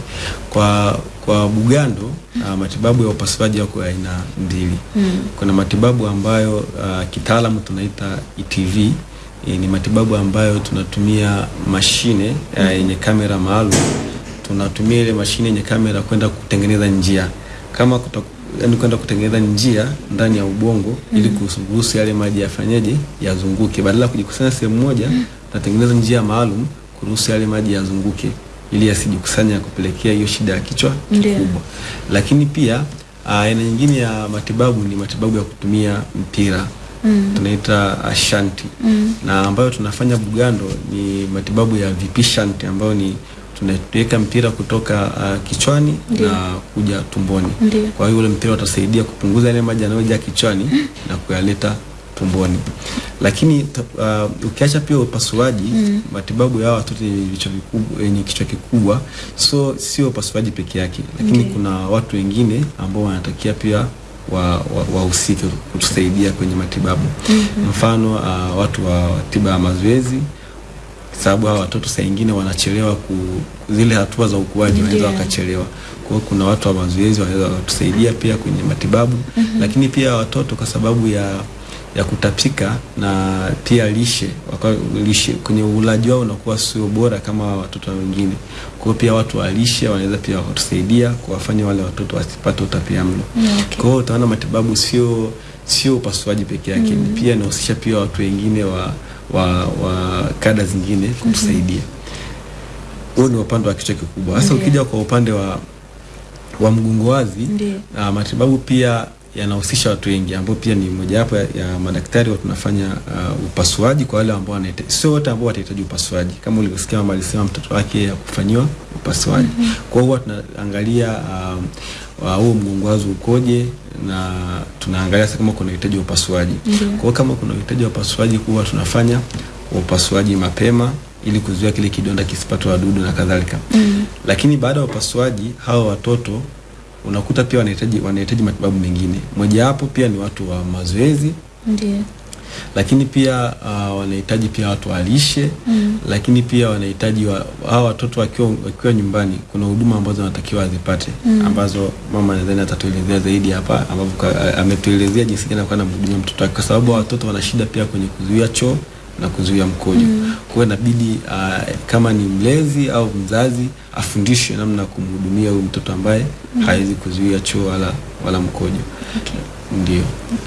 Kwa kwa Bugando, uh, matibabu ya upasuaji yako ya aina mbili. Kuna matibabu ambayo uh, kitaalamu tunaita ETV. e, ni matibabu ambayo tunatumia mashine yenye yenye kamera maalum. Tunatumia ile mashine yenye kamera kwenda kutengeneza njia kama kuta, yani kwenda kutengeneza njia ndani ya ubongo mm. ili kuruhusu yale maji yafanyeje yazunguke, badala ya kujikusanya sehemu moja, mm. natengeneza njia maalum kuruhusu yale maji yazunguke ili yasijikusanya ya kupelekea hiyo shida ya kichwa kikubwa. Lakini pia ah, aina nyingine ya matibabu ni matibabu ya kutumia mpira mm. tunaita ashanti mm. na ambayo tunafanya Bugando ni matibabu ya VP shanti ambayo ni tunaweka mpira kutoka uh, kichwani Ndiyo. na kuja tumboni. Ndiyo. Kwa hiyo ule mpira utasaidia kupunguza yale maji yanayojaa kichwani na kuyaleta tumboni. Lakini uh, ukiacha pia upasuaji, mm. matibabu ya watoto yenye vichwa vikubwa, yenye kichwa kikubwa, so sio upasuaji peke yake, lakini Ndio. kuna watu wengine ambao wanatakia pia wahusike wa, wa kutusaidia kwenye matibabu. mm -hmm. Mfano uh, watu wa tiba ya mazoezi sababu hawa watoto saa nyingine wanachelewa ku zile hatua za ukuaji wanaweza wakachelewa. Kwa hiyo kuna watu wa mazoezi wanaweza wakatusaidia pia kwenye matibabu mm -hmm. lakini pia watoto kwa sababu ya ya kutapika na pia lishe, waka, lishe kwenye ulaji wao unakuwa sio bora kama watoto wengine. Kwa hiyo pia watu wa lishe wanaweza pia wakatusaidia kuwafanya wale watoto wasipate utapia mlo. Okay. Kwa hiyo utaona matibabu sio sio upasuaji peke yake, mm ni pia inahusisha pia watu wengine wa wa, wa kada zingine kutusaidia. Huo ni upande wa kichwa kikubwa. hasa ukija kwa upande wa wa mgongo wazi Ndio. ah, matibabu pia yanahusisha watu wengi ambao pia ni mojawapo ya, ya madaktari wa tunafanya uh, upasuaji kwa wale ambao wanahitaji, sio wote ambao watahitaji upasuaji. Kama ulivyosikia mama alisema mtoto wake ya kufanyiwa upasuaji. mm -hmm. Kwa hiyo huwa tunaangalia um, huo mgongo wazo ukoje, na tunaangalia sasa kama kuna uhitaji wa upasuaji. Kwa hiyo kama kuna uhitaji wa upasuaji, huwa tunafanya upasuaji mapema ili kuzuia kile kidonda kisipate wadudu na kadhalika. Mm. Lakini baada ya upasuaji hawa watoto unakuta pia wanahitaji wanahitaji matibabu mengine. Mojawapo pia ni watu wa mazoezi, Ndio. Lakini pia uh, wanahitaji pia watu walishe mm. lakini pia wanahitaji wa, hawa watoto wakiwa wakiwa nyumbani, kuna huduma ambazo wanatakiwa azipate ambazo mama nadhani atatuelezea zaidi hapa, ambapo ametuelezea jinsi gani anakuwa anamhudumia mtoto wake, kwa sababu watoto wana shida pia kwenye kuzuia choo na kuzuia mkojo. Mm. Kwa hiyo inabidi uh, kama ni mlezi au mzazi afundishwe namna ya kumhudumia huyu mtoto ambaye mm. hawezi kuzuia choo wala wala mkojo. Okay. Ndio.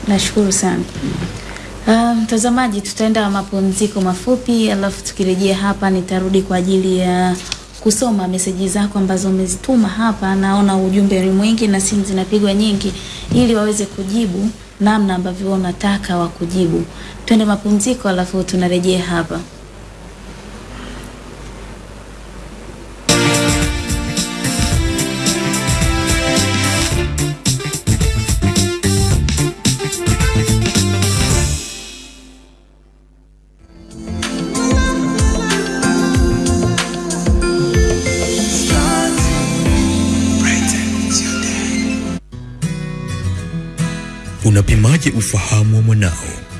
Nashukuru sana. Ah, Mtazamaji, um, tutaenda mapumziko mafupi, alafu tukirejea hapa nitarudi kwa ajili ya kusoma meseji zako ambazo umezituma hapa. Naona ujumbe ni mwingi na simu zinapigwa nyingi, ili waweze kujibu namna ambavyo unataka wa kujibu. Twende mapumziko, alafu tunarejea hapa. Unapimaje ufahamu wa mwanao?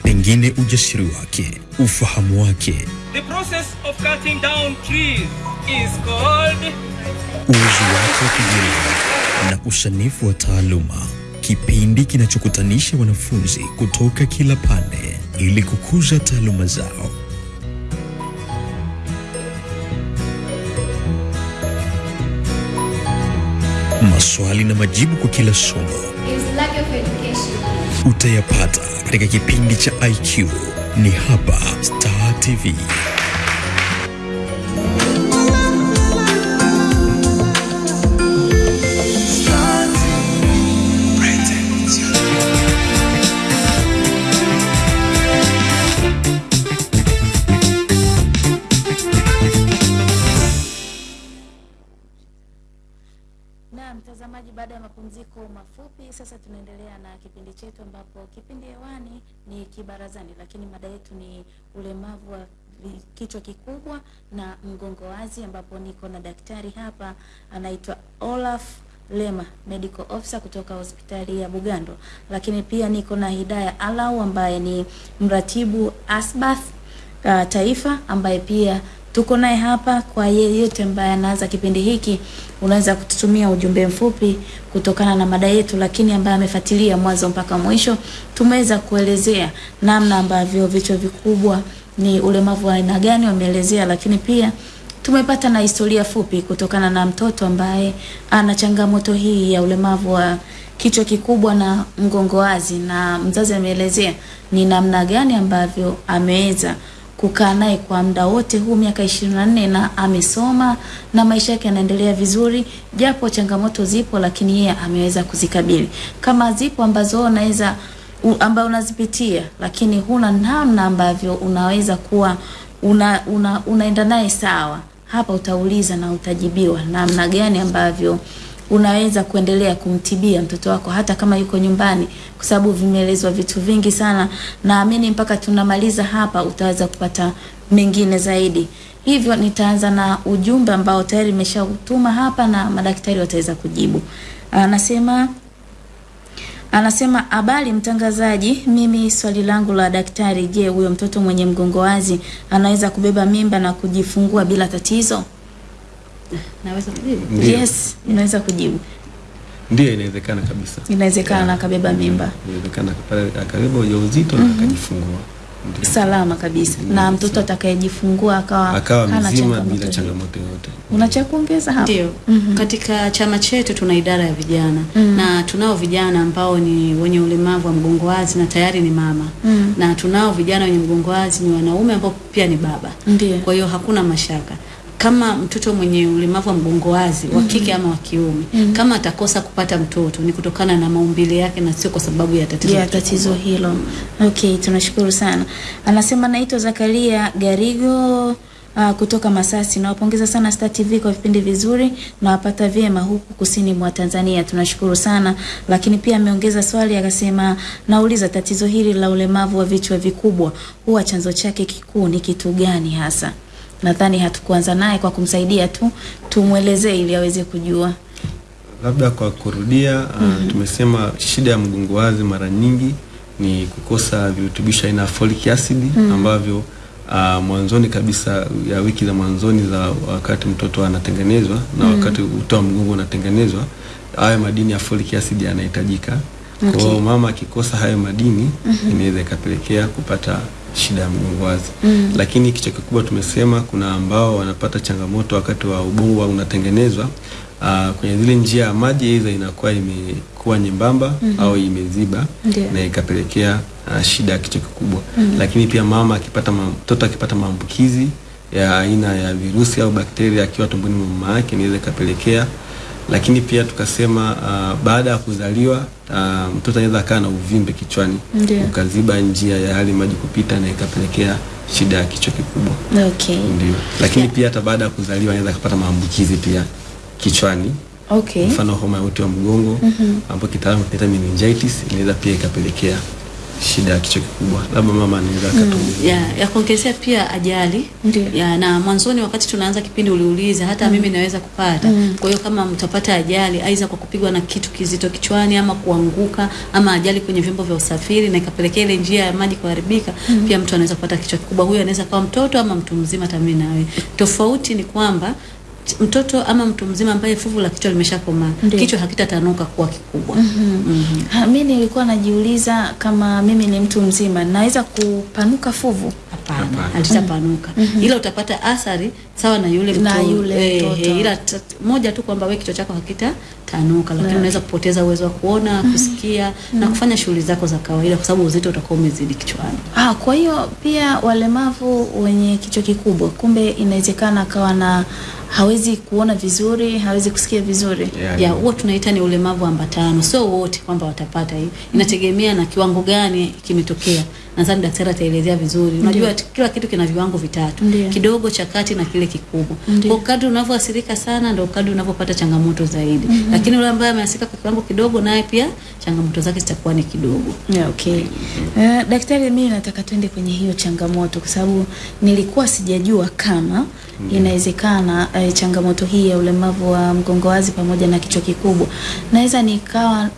Pengine ujasiri wake, ufahamu wake, The process of cutting down trees is called uwezo wake wa kujieleza na usanifu wa taaluma, kipindi kinachokutanisha wanafunzi kutoka kila pande ili kukuza taaluma zao. Maswali na majibu kwa kila somo is lack of education utayapata katika kipindi cha IQ ni hapa Star TV. Mtazamaji, baada ya mapumziko mafupi, sasa tunaendelea na kipindi chetu, ambapo kipindi hewani ni Kibarazani, lakini mada yetu ni ulemavu wa kichwa kikubwa na mgongo wazi, ambapo niko na daktari hapa anaitwa Olaf Lema, medical officer kutoka hospitali ya Bugando, lakini pia niko na Hidaya Alau ambaye ni mratibu Asbath uh, taifa ambaye pia tuko naye hapa. Kwa yeyote ambaye anaanza kipindi hiki, unaweza kututumia ujumbe mfupi kutokana na mada yetu, lakini ambaye amefuatilia mwanzo mpaka mwisho, tumeweza kuelezea namna ambavyo vichwa vikubwa ni ulemavu wa aina gani, wameelezea, lakini pia tumepata na historia fupi kutokana na mtoto ambaye ana changamoto hii ya ulemavu wa kichwa kikubwa na mgongo wazi, na mzazi ameelezea ni namna gani ambavyo ameweza kukaa naye kwa muda wote huu miaka ishirini na nne na amesoma na maisha yake yanaendelea vizuri, japo changamoto zipo, lakini yeye ameweza kuzikabili. Kama zipo ambazo unaweza ambayo unazipitia, lakini huna namna ambavyo unaweza kuwa una, una, unaenda naye sawa, hapa utauliza na utajibiwa namna gani ambavyo unaweza kuendelea kumtibia mtoto wako hata kama yuko nyumbani, kwa sababu vimeelezwa vitu vingi sana. Naamini mpaka tunamaliza hapa utaweza kupata mengine zaidi. Hivyo nitaanza na ujumbe ambao tayari nimeshautuma hapa na madaktari wataweza kujibu. Anasema Anasema habari mtangazaji, mimi swali langu la daktari, je, huyo mtoto mwenye mgongo wazi anaweza kubeba mimba na kujifungua bila tatizo? Naweza kujibu? Ndiyo. Yes, unaweza kujibu. Ndiyo, inawezekana kabisa. Inawezekana Yeah. akabeba mimba Inawezekana akapata- akabeba ujauzito na akajifungua. Ndiyo. salama kabisa, na mtoto atakayejifungua akawa Akawa mzima bila changamoto yoyote. Una cha kuongeza hapo? Ndio. Katika chama chetu tuna idara ya vijana mm -hmm. na tunao vijana ambao ni wenye ulemavu wa mgongo wazi na tayari ni mama mm -hmm. na tunao vijana wenye mgongo wazi ni wanaume ambao pia ni baba. Ndiyo. Kwa hiyo hakuna mashaka kama mtoto mwenye ulemavu wa mgongo wazi wa kike ama wa kiume mm -hmm. kama atakosa kupata mtoto ni kutokana na maumbile yake na sio kwa sababu ya tatizo ya tatizo hilo. Okay, tunashukuru sana. Anasema naitwa Zakaria Garigo uh, kutoka Masasi. Nawapongeza sana Star TV kwa vipindi vizuri, nawapata vyema huku kusini mwa Tanzania. Tunashukuru sana. Lakini pia ameongeza swali akasema, nauliza tatizo hili la ulemavu wa vichwa vikubwa huwa chanzo chake kikuu ni kitu gani hasa? Nadhani hatukuanza naye kwa kumsaidia tu, tumwelezee ili aweze kujua. Labda kwa kurudia, mm uh, tumesema shida ya mgongo wazi mara nyingi ni kukosa virutubisho aina ya folic acid mm -hmm. ambavyo uh, mwanzoni kabisa ya wiki za mwanzoni za wakati mtoto anatengenezwa na mm. wakati uto wa mgongo unatengenezwa, haya madini ya folic acid yanahitajika. Kwa hiyo mama akikosa hayo madini mm -hmm. inaweza ikapelekea kupata shida ya mgongo wazi. Lakini kichwa kikubwa tumesema kuna ambao wanapata changamoto wakati wa ubongo wa unatengenezwa uh, kwenye zile njia ya maji aidha inakuwa imekuwa nyembamba mm -hmm. au imeziba yeah. na ikapelekea uh, shida ya kichwa kikubwa. Lakini pia mama akipata mtoto akipata maambukizi ya aina ya virusi au bakteria akiwa tumboni mwa mama yake inaweza ikapelekea lakini pia tukasema uh, baada ya kuzaliwa uh, mtoto anaweza akaa na uvimbe kichwani yeah. ukaziba njia ya hali maji kupita na ikapelekea shida ya kichwa kikubwa. Okay. Ndio. Lakini yeah. pia hata baada ya kuzaliwa anaweza akapata maambukizi pia kichwani, Okay. mfano homa ya uti wa mgongo mm -hmm. ambayo kitaalamu tunaita meningitis, inaweza pia ikapelekea shida ya kichwa kikubwa. Labda mama anaweza akatueleza. ya, ya kuongezea pia ajali Ndio. ya, na mwanzoni wakati tunaanza kipindi uliuliza hata mm. mimi naweza kupata mm. kwa hiyo kama mtapata ajali aidha kwa kupigwa na kitu kizito kichwani ama kuanguka ama ajali kwenye vyombo vya usafiri na ikapelekea ile njia ya maji kuharibika mm. pia mtu anaweza kupata kichwa kikubwa huyo anaweza kuwa mtoto ama mtu mzima hata mimi nawe tofauti ni kwamba mtoto ama mtu mzima ambaye fuvu la kichwa limeshakomaa kichwa hakitatanuka kuwa kikubwa mm -hmm. mm -hmm. Mimi nilikuwa najiuliza kama mimi ni mtu mzima naweza kupanuka fuvu. Hapana, halitapanuka mm -hmm. ila utapata athari sawa na yule mtu Na yule eh, mtoto. eh, ila moja tu kwamba wewe kichwa chako hakitatanuka, lakini Na- unaweza kupoteza uwezo wa kuona, kusikia mm -hmm. na kufanya shughuli zako za kawaida, kwa sababu uzito utakuwa umezidi kichwani. Ah, kwa hiyo pia walemavu wenye kichwa kikubwa kumbe inawezekana akawa na hawezi kuona vizuri, hawezi kusikia vizuri. Yeah, ya yeah. huo tunaita ni ulemavu ambatano, sio wote kwamba watapata hiyo, inategemea na kiwango gani kimetokea. Nadhani daktari ataelezea vizuri. Unajua kila kitu kina viwango vitatu, Ndiyo. kidogo, cha kati na kile kikubwa. Kwa kadri unavyoathirika sana ndio kadri unavyopata changamoto zaidi. Mm -hmm. Lakini yule ambaye ameathirika kwa kiwango kidogo, naye pia changamoto zake zitakuwa ni kidogo. Yeah, okay. Uh, daktari, mimi nataka twende kwenye hiyo changamoto kwa sababu nilikuwa sijajua kama inawezekana uh, changamoto hii ya ulemavu wa mgongo wazi pamoja na kichwa kikubwa naweza nikawa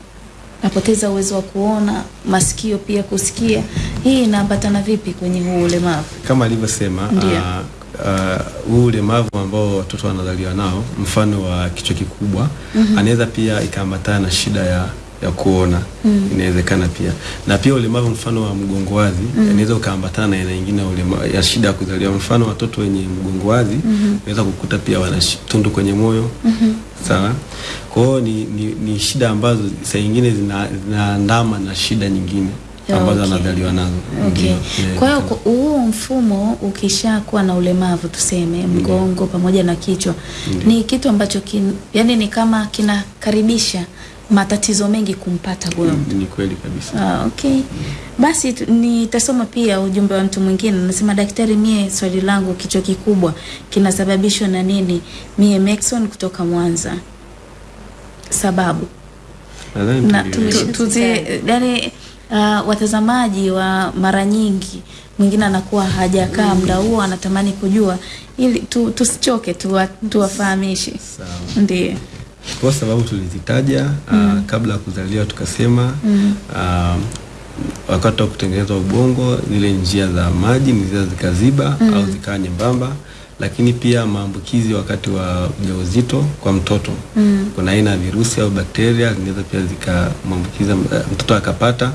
napoteza uwezo wa kuona, masikio pia kusikia. Hii inaambatana vipi kwenye huu ulemavu? kama alivyosema huu uh, ah, huu ulemavu ambao watoto wanazaliwa nao mfano wa kichwa kikubwa mm -hmm. anaweza pia ikaambatana na shida ya ya kuona mm. inawezekana pia na pia ulemavu mfano wa mgongo wazi mm. inaweza ukaambatana na aina nyingine ya shida ya kuzaliwa mfano watoto wenye mgongo wazi unaweza kukuta pia wana tundu kwenye moyo mm -hmm. sawa kwa hiyo ni, ni, ni shida ambazo saa nyingine zinaandama zina- na shida nyingine ambazo okay. anazaliwa nazo Okay. Ndio, Kwa hiyo huo mfumo ukishakuwa na ulemavu tuseme mgongo pamoja na kichwa ni kitu ambacho kin, yani ni kama kinakaribisha matatizo mengi kumpata huyo mtu. ni kweli kabisa Ah, okay. Basi nitasoma pia ujumbe wa mtu mwingine anasema, daktari, mie swali langu kichwa kikubwa kinasababishwa na nini? Mie Maxon kutoka Mwanza. Sababu na tuzi- yani uh, watazamaji wa mara nyingi mwingine anakuwa hajakaa muda huo anatamani kujua ili tu, tusichoke tuwa, tuwafahamishe tu, ndio Kwa sababu tulizitaja mm. uh, kabla ya kuzaliwa tukasema mm. uh, wakati wa kutengeneza ubongo zile njia za maji ni zile zikaziba au zikawa nyembamba, lakini pia maambukizi wakati wa ujauzito kwa mtoto mm. kuna aina ya virusi au bakteria zinaweza pia zikamwambukiza eh, mtoto akapata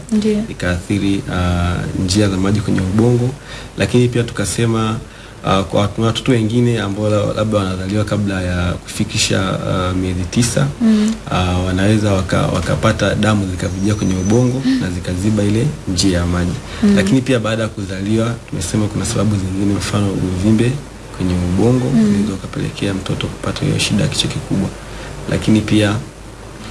ikaathiri uh, njia za maji kwenye ubongo, lakini pia tukasema uh, kwa watoto wengine ambao labda wanazaliwa kabla ya kufikisha uh, miezi tisa mm. uh, wanaweza waka, wakapata damu zikavijia kwenye ubongo mm. na zikaziba ile njia ya maji mm. Lakini pia baada ya kuzaliwa tumesema kuna sababu zingine, mfano uvimbe kwenye ubongo unaweza mm. ukapelekea mtoto kupata hiyo shida ya kichwa kikubwa, lakini pia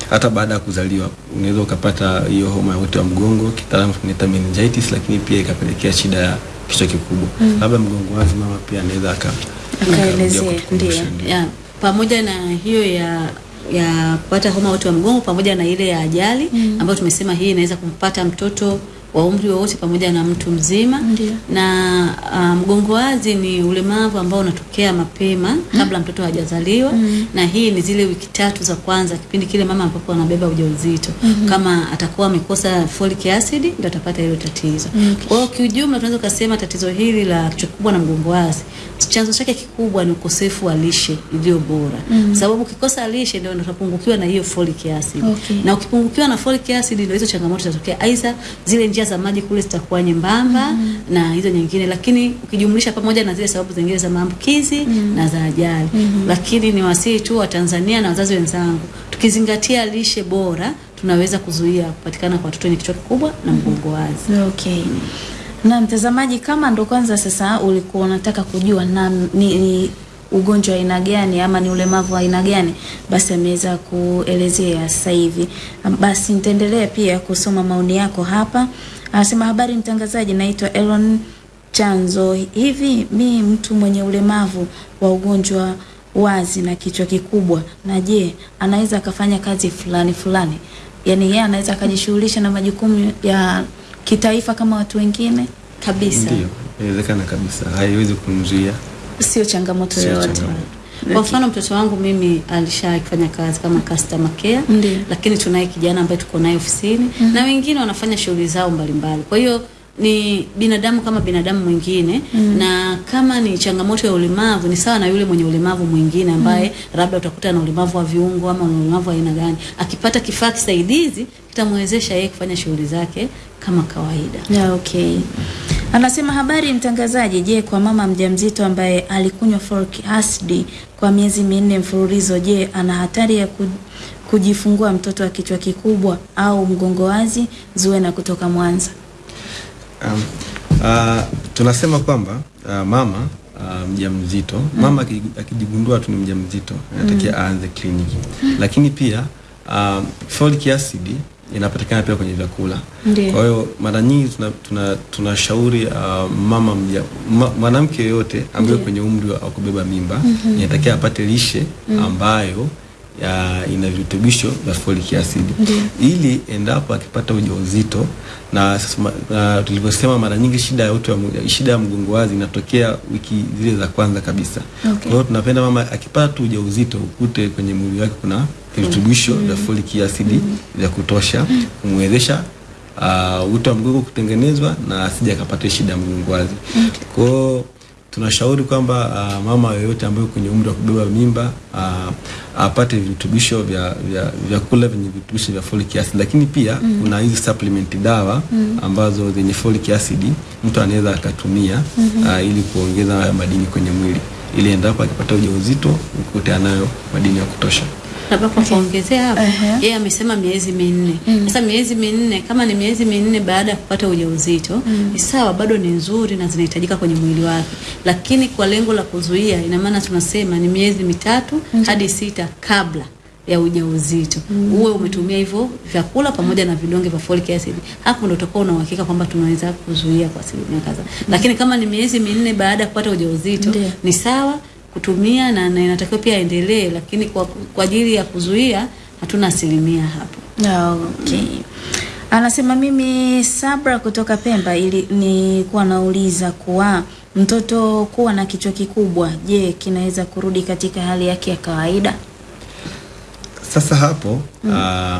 hata baada ya kuzaliwa unaweza ukapata hiyo homa ya uti wa mgongo, kitaalamu tunaita meningitis, lakini pia ikapelekea shida ya kichwa kikubwa. mm. Labda mgongo wazi mama pia anaweza aka Akaelezea, ndio. ndio. pamoja na hiyo ya ya kupata homa uti wa mgongo pamoja na ile ya ajali mm. ambayo tumesema hii inaweza kumpata mtoto wa umri wowote pamoja na mtu mzima Ndiyo. na uh, mgongo wazi ni ulemavu ambao unatokea mapema kabla mtoto hajazaliwa mm. na hii ni zile wiki tatu za kwanza kipindi kile mama ambapo anabeba ujauzito mm -hmm. kama atakuwa amekosa folic acid ndio atapata hilo tatizo kwa hiyo kiujumla tunaweza kusema tatizo hili la kichwa kikubwa na mgongo wazi chanzo chake kikubwa ni ukosefu wa lishe iliyo bora mm. sababu ukikosa lishe ndio utapungukiwa na hiyo folic acid Okay. na ukipungukiwa na folic acid ndio hizo changamoto zitatokea aidha zile njia za maji kule zitakuwa nyembamba mm -hmm. na hizo nyingine lakini ukijumlisha pamoja na zile sababu zingine za maambukizi mm -hmm. na za ajali mm -hmm. lakini ni wasihi tu wa Tanzania na wazazi wenzangu tukizingatia lishe bora tunaweza kuzuia kupatikana kwa watoto wenye kichwa kikubwa na mgongo wazi Okay. Na mtazamaji, kama ndo kwanza sasa ulikuwa unataka kujua na ni, ni ugonjwa wa aina gani ama ni ulemavu aina gani, basi ameweza kuelezea sasa hivi. Basi nitaendelea pia kusoma maoni yako hapa. Anasema habari mtangazaji, naitwa Elon Chanzo. Hivi mi mtu mwenye ulemavu wa ugonjwa wazi na kichwa kikubwa, na je, anaweza akafanya kazi fulani fulani? Yaani yeye anaweza akajishughulisha na majukumu ya kitaifa kama watu wengine? kabisa Ndio, inawezekana kabisa, haiwezi kumzuia. Sio changamoto yoyote. Kwa mfano mtoto wangu mimi alishafanya kazi kama customer care, Ndi. lakini tunaye kijana ambaye tuko naye ofisini mm -hmm. na wengine wanafanya shughuli zao mbalimbali. Kwa hiyo ni binadamu kama binadamu mwingine mm. na kama ni changamoto ya ulemavu ni sawa na yule mwenye ulemavu mwingine ambaye mm. labda utakuta na ulemavu wa viungo ama na ulemavu wa aina gani, akipata kifaa kisaidizi kitamwezesha yeye kufanya shughuli zake kama kawaida. Yeah, okay. Anasema habari mtangazaji, je, kwa mama mjamzito ambaye alikunywa folic acid kwa miezi minne mfululizo, je, ana hatari ya kujifungua mtoto wa kichwa kikubwa au mgongo wazi? Zuena kutoka Mwanza. Um, uh, tunasema kwamba uh, mama uh, mjamzito mama aki- akijigundua tu ni mjamzito anatakiwa mm. aanze kliniki, mm. lakini pia uh, folic acid inapatikana pia kwenye vyakula. Kwa hiyo mara nyingi tunashauri tuna tuna uh, mama mja ma, mwanamke yoyote ambaye kwenye umri wa kubeba mimba inatakiwa apate lishe ambayo ya ina virutubisho vya folic acid ili endapo akipata ujauzito na, na tulivyosema mara nyingi shida ya uti wa shida ya mgongo wazi inatokea wiki zile za kwanza kabisa. Okay. Kwa hiyo tunapenda mama akipata tu ujauzito ukute kwenye mwili wake kuna virutubisho vya folic acid vya kutosha kumwezesha uh, uti wa mgongo kutengenezwa na asije akapata shida ya mgongo wazi. Okay. Kwa tunashauri kwamba uh, mama yoyote ambayo kwenye umri wa kubeba mimba uh, apate virutubisho vya vya vyakula vyenye virutubisho vya folic acid, lakini pia mm. kuna hizi supplement dawa mm. ambazo zenye folic acid mtu anaweza akatumia mm -hmm. uh, ili kuongeza madini kwenye mwili ili endapo akipata ujauzito ukute anayo madini ya kutosha. Labda kwa kuongezea hapo Ehe. yeye amesema miezi minne. Sasa miezi minne kama ni miezi minne baada ya kupata ujauzito ni sawa bado ni nzuri na zinahitajika kwenye mwili wake. Lakini kwa lengo la kuzuia ina maana tunasema ni miezi mitatu hadi sita kabla ya ujauzito. Uwe umetumia hivyo vyakula pamoja na vidonge vya folic acid. Hapo ndo utakuwa una uhakika kwamba tunaweza kuzuia kwa asilimia kadhaa. Lakini kama ni miezi minne baada ya kupata ujauzito ni sawa kutumia na, na inatakiwa pia aendelee, lakini kwa, kwa ajili ya kuzuia hatuna asilimia hapo. Okay. Anasema mimi Sabra kutoka Pemba ili nilikuwa nauliza kuwa mtoto kuwa na kichwa kikubwa, je, kinaweza kurudi katika hali yake ya kawaida? Sasa hapo uh,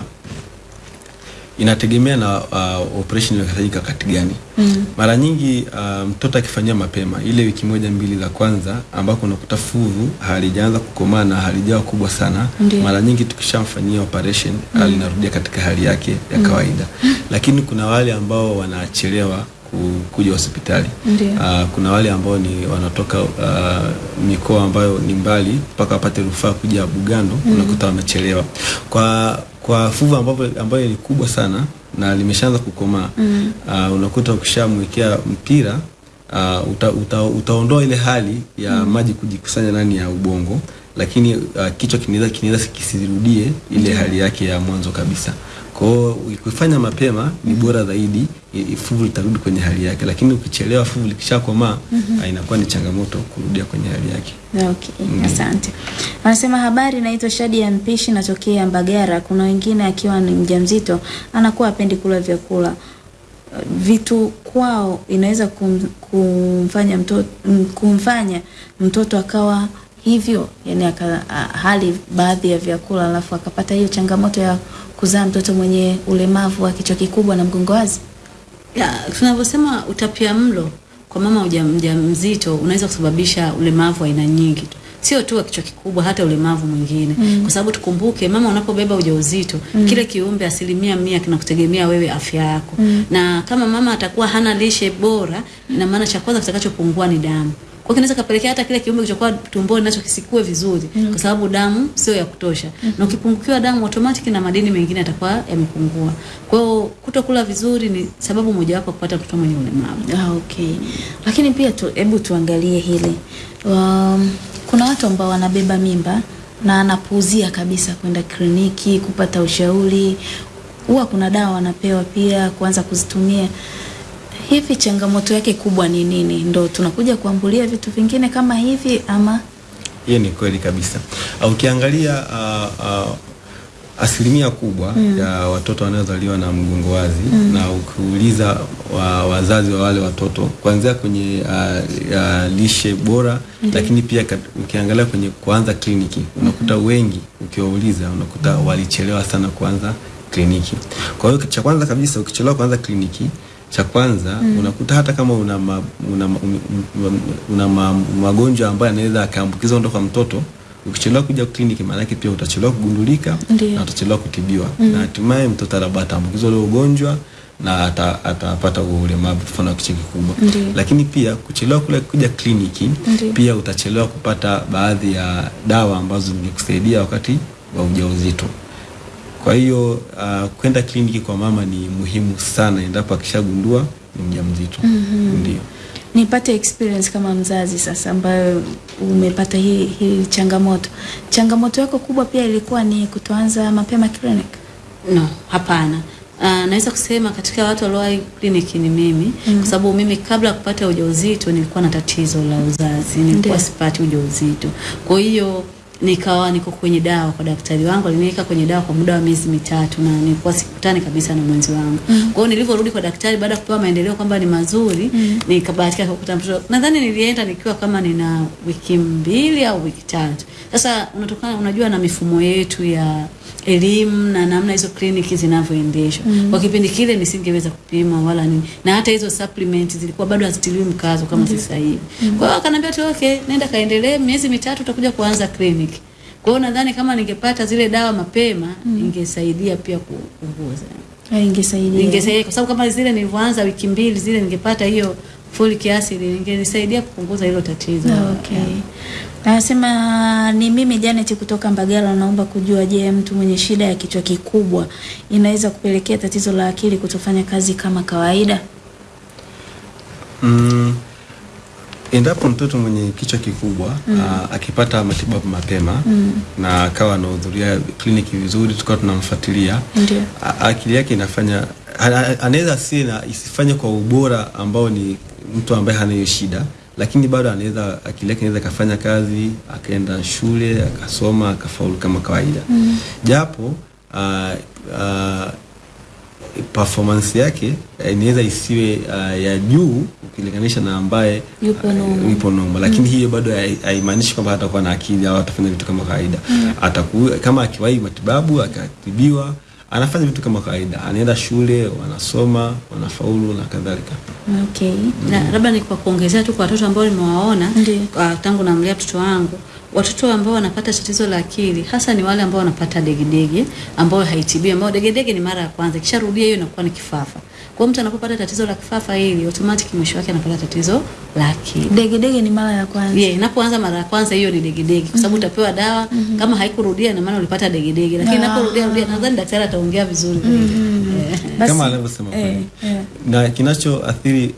inategemea na uh, operation inafanyika wakati gani. Mm. Mara nyingi uh, mtoto akifanyia mapema ile wiki moja mbili za kwanza ambako unakuta fuvu halijaanza kukomaa na halijawa kubwa sana, Ndiyo. mara nyingi tukishamfanyia operation mm. linarudia katika hali yake ya kawaida, lakini kuna wale ambao wanachelewa ku- kuja hospitali. Uh, kuna wale ambao ni wanatoka uh, mikoa ambayo ni mbali mpaka wapate rufaa kuja Bugando, unakuta wamechelewa kwa kwa fuvu ambayo, ambayo ni kubwa sana na limeshaanza kukomaa uh, unakuta ukishamwekea mpira uh, uta, uta, utaondoa ile hali ya mm. maji kujikusanya ndani ya ubongo, lakini uh, kichwa kinaweza kinaweza kisirudie ile mm. hali yake ya mwanzo kabisa. Kwa hiyo ukifanya mapema ni bora zaidi, fuvu litarudi kwenye hali yake, lakini ukichelewa fuvu likishakomaa -hmm. inakuwa ni changamoto kurudia kwenye hali yake. Okay, asante. Anasema habari, naitwa Shadi ya Mpishi, natokea Mbagara. Kuna wengine akiwa ni mjamzito anakuwa apendi kula vyakula vitu kwao, inaweza kum, kumfanya mtoto kumfanya mtoto akawa hivyo, yani akahali hali baadhi ya vyakula alafu akapata hiyo changamoto ya kuzaa mtoto mwenye ulemavu wa kichwa kikubwa na mgongo wazi. Tunavyosema utapia mlo kwa mama mjamzito unaweza kusababisha ulemavu aina nyingi tu sio tu wa kichwa kikubwa, hata ulemavu mwingine mm. kwa sababu tukumbuke, mama unapobeba ujauzito mm. kile kiumbe asilimia mia kinakutegemea wewe afya yako mm. na kama mama atakuwa hana lishe bora, ina maana cha kwanza kitakachopungua ni damu kwa kinaweza kapelekea hata kile kiumbe kilichokuwa tumboni nacho kisikue vizuri mm. kwa sababu damu sio ya kutosha mm. na ukipungukiwa damu automatic na madini mengine yatakuwa yamepungua. Kwa hiyo kutokula vizuri ni sababu mojawapo wapo kupata mtoto mwenye ulemavu. Ah, okay. Lakini pia tu, hebu tuangalie hili. Um, kuna watu ambao wanabeba mimba na anapuuzia kabisa kwenda kliniki kupata ushauri. Huwa kuna dawa wanapewa pia kuanza kuzitumia. Hivi changamoto yake kubwa ni nini? Ndo tunakuja kuambulia vitu vingine kama hivi ama Hiyo ni kweli kabisa. Uh, Ukiangalia uh, uh, asilimia kubwa mm. ya watoto wanaozaliwa na mgongo wazi mm. na ukiuliza wa, wazazi wa wale watoto kuanzia kwenye uh, uh, lishe bora mm. lakini pia kat, ukiangalia kwenye kuanza kliniki unakuta mm. wengi ukiwauliza unakuta walichelewa sana kuanza kliniki. Kwa hiyo cha kwanza kabisa ukichelewa kuanza kliniki cha kwanza mm. unakuta hata kama una, ma, una, ma, una, una ma, magonjwa ambayo anaweza akaambukiza kutoka kwa mtoto ukichelewa kuja kliniki, maana yake pia utachelewa kugundulika Ndiyo. na utachelewa kutibiwa mm. na hatimaye mtoto labda ataambukizwa ule ugonjwa na ata- atapata ulemavu mfano wa kichwa kikubwa. Lakini pia kuchelewa kule kuja kliniki Ndiyo. pia utachelewa kupata baadhi ya dawa ambazo zingekusaidia wakati wa ujauzito. Kwa hiyo uh, kwenda kliniki kwa mama ni muhimu sana endapo akishagundua ni mjamzito. Mm-hmm. Ndio. nipate experience kama mzazi sasa ambayo umepata hii hii changamoto. Changamoto yako kubwa pia ilikuwa ni kutoanza mapema clinic. No, hapana. Uh, naweza kusema katika watu waliowahi kliniki ni mimi mm. -hmm. kwa sababu mimi kabla ya kupata ujauzito nilikuwa na tatizo la uzazi, nilikuwa sipati ujauzito. Kwa hiyo nikawa niko kwenye dawa kwa daktari wangu, aliniweka kwenye dawa kwa muda wa miezi mitatu na nilikuwa sikutani kabisa na mwenzi wangu. Mm. Kwa hiyo nilivyorudi kwa daktari baada ya kupewa maendeleo kwamba ni mazuri, mm. nikabahatika kukuta mtoto. Nadhani nilienda nikiwa kama nina wiki mbili au wiki tatu. Sasa unatokana unajua na mifumo yetu ya elimu na namna hizo kliniki zinavyoendeshwa. Mm. Kwa kipindi kile nisingeweza kupima wala nini. Na hata hizo supplements zilikuwa bado hazitiliwi mkazo kama mm. sasa hivi. mm. Kwa hiyo akaniambia tu okay, nenda kaendelee miezi mitatu utakuja kuanza kliniki. Kwa hiyo nadhani kama ningepata zile dawa mapema mm. ingesaidia pia kupunguza. Ah, ingesaidia. Ingesaidia kwa sababu kama zile nilivyoanza wiki mbili zile ningepata hiyo folic acid ingenisaidia kupunguza hilo tatizo. Okay. Okay. Anasema ni mimi Janet kutoka Mbagala, naomba kujua, je, mtu mwenye shida ya kichwa kikubwa inaweza kupelekea tatizo la akili kutofanya kazi kama kawaida? Mm, endapo mtoto mwenye kichwa kikubwa mm. a, akipata matibabu mapema mm. na akawa anahudhuria kliniki vizuri, tukawa tunamfuatilia akili yake inafanya anaweza sina isifanye kwa ubora ambao ni mtu ambaye hana hiyo shida, lakini bado anaweza akili yake inaweza akafanya kazi, akaenda shule akasoma akafaulu kama kawaida mm. japo uh, uh, performance yake eh, inaweza isiwe uh, ya juu ukilinganisha na ambaye Yupo uh, lakini mm. hiyo bado hai- haimaanishi kwamba atakuwa na akili au atafanya vitu kama kawaida mm. ataku, kama akiwahi matibabu akatibiwa anafanya vitu kama kawaida, anaenda shule, wanasoma, wanafaulu na kadhalika. Okay. na labda ni kwa kuongezea tu kwa watoto ambao nimewaona Ndiyo. tangu namlea mtoto wangu watoto ambao wanapata tatizo la akili hasa ni wale ambao wanapata degedege ambayo haitibii ambao degedege ni mara ya kwanza ikisharudia hiyo inakuwa ni kifafa kwa mtu anapopata tatizo la kifafa hili automatic mwisho wake anapata tatizo la akili Degedege ni mara ya kwanza. Yeah, inapoanza mara ya kwanza hiyo ni degedege kwa sababu mm -hmm. utapewa dawa mm -hmm. kama haikurudia na maana ulipata degedege lakini Ah. inaporudia rudia nadhani daktari ataongea vizuri mm -hmm. yeah. Basi- kama alivyosema eh, kweli. eh. na kinachoathiri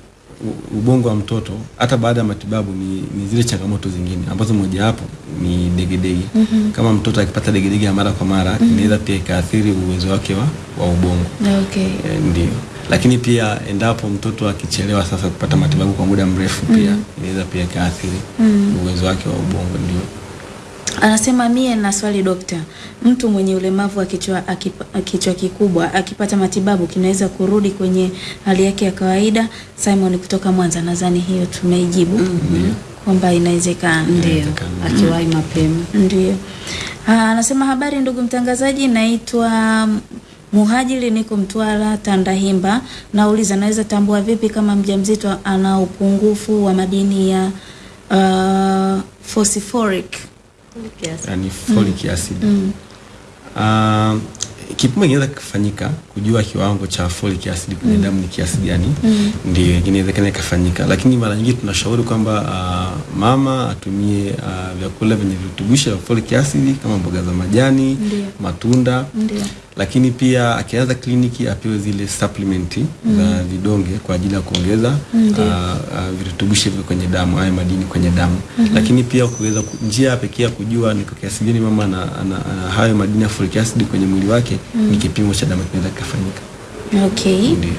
ubongo wa mtoto hata baada ya matibabu ni, ni zile changamoto zingine ambazo mojawapo ni degedege. mm -hmm. Kama mtoto akipata degedege ya mara kwa mara mm -hmm. inaweza pia ikaathiri uwezo wake wa, wa ubongo. Okay. E, ndio. Lakini pia endapo mtoto akichelewa sasa kupata matibabu kwa muda mrefu pia mm -hmm. inaweza pia ikaathiri mm -hmm. uwezo wake wa ubongo ndio. Anasema mie na swali dokta, mtu mwenye ulemavu wa kichwa akipa- kichwa kikubwa akipata matibabu kinaweza kurudi kwenye hali yake ya kawaida? Simon kutoka Mwanza, nadhani hiyo tumeijibu kwamba inawezekana. Ndio, Inawezekana. akiwahi mapema. Ndio. Ah, Anasema habari ndugu mtangazaji, naitwa Muhajiri, niko Mtwara Tandahimba. Nauliza, naweza tambua vipi kama mjamzito ana upungufu wa madini ya uh, phosphoric? Yani folic acid. mm. Uh, kipimo kinaweza kufanyika kujua kiwango cha folic acid kwenye mm. damu ni kiasi gani, mm. ndio inawezekana ikafanyika, lakini mara nyingi tunashauri kwamba uh, mama atumie uh, vyakula vyenye virutubisho vya folic acid kama mboga za majani, Ndiyo. matunda Ndio. Lakini pia akianza kliniki apewe zile supplement za vidonge kwa ajili ya kuongeza virutubishi ah, ah, virutubisho hivyo kwenye damu haya madini kwenye damu mm -hmm. lakini pia kuweza ku- njia pekee ya kujua ni kwa kiasi gani mama ana, ana, ana hayo madini ya folic acid kwenye mwili wake mm. ni kipimo cha damu kinaweza kikafanyika Okay. ndio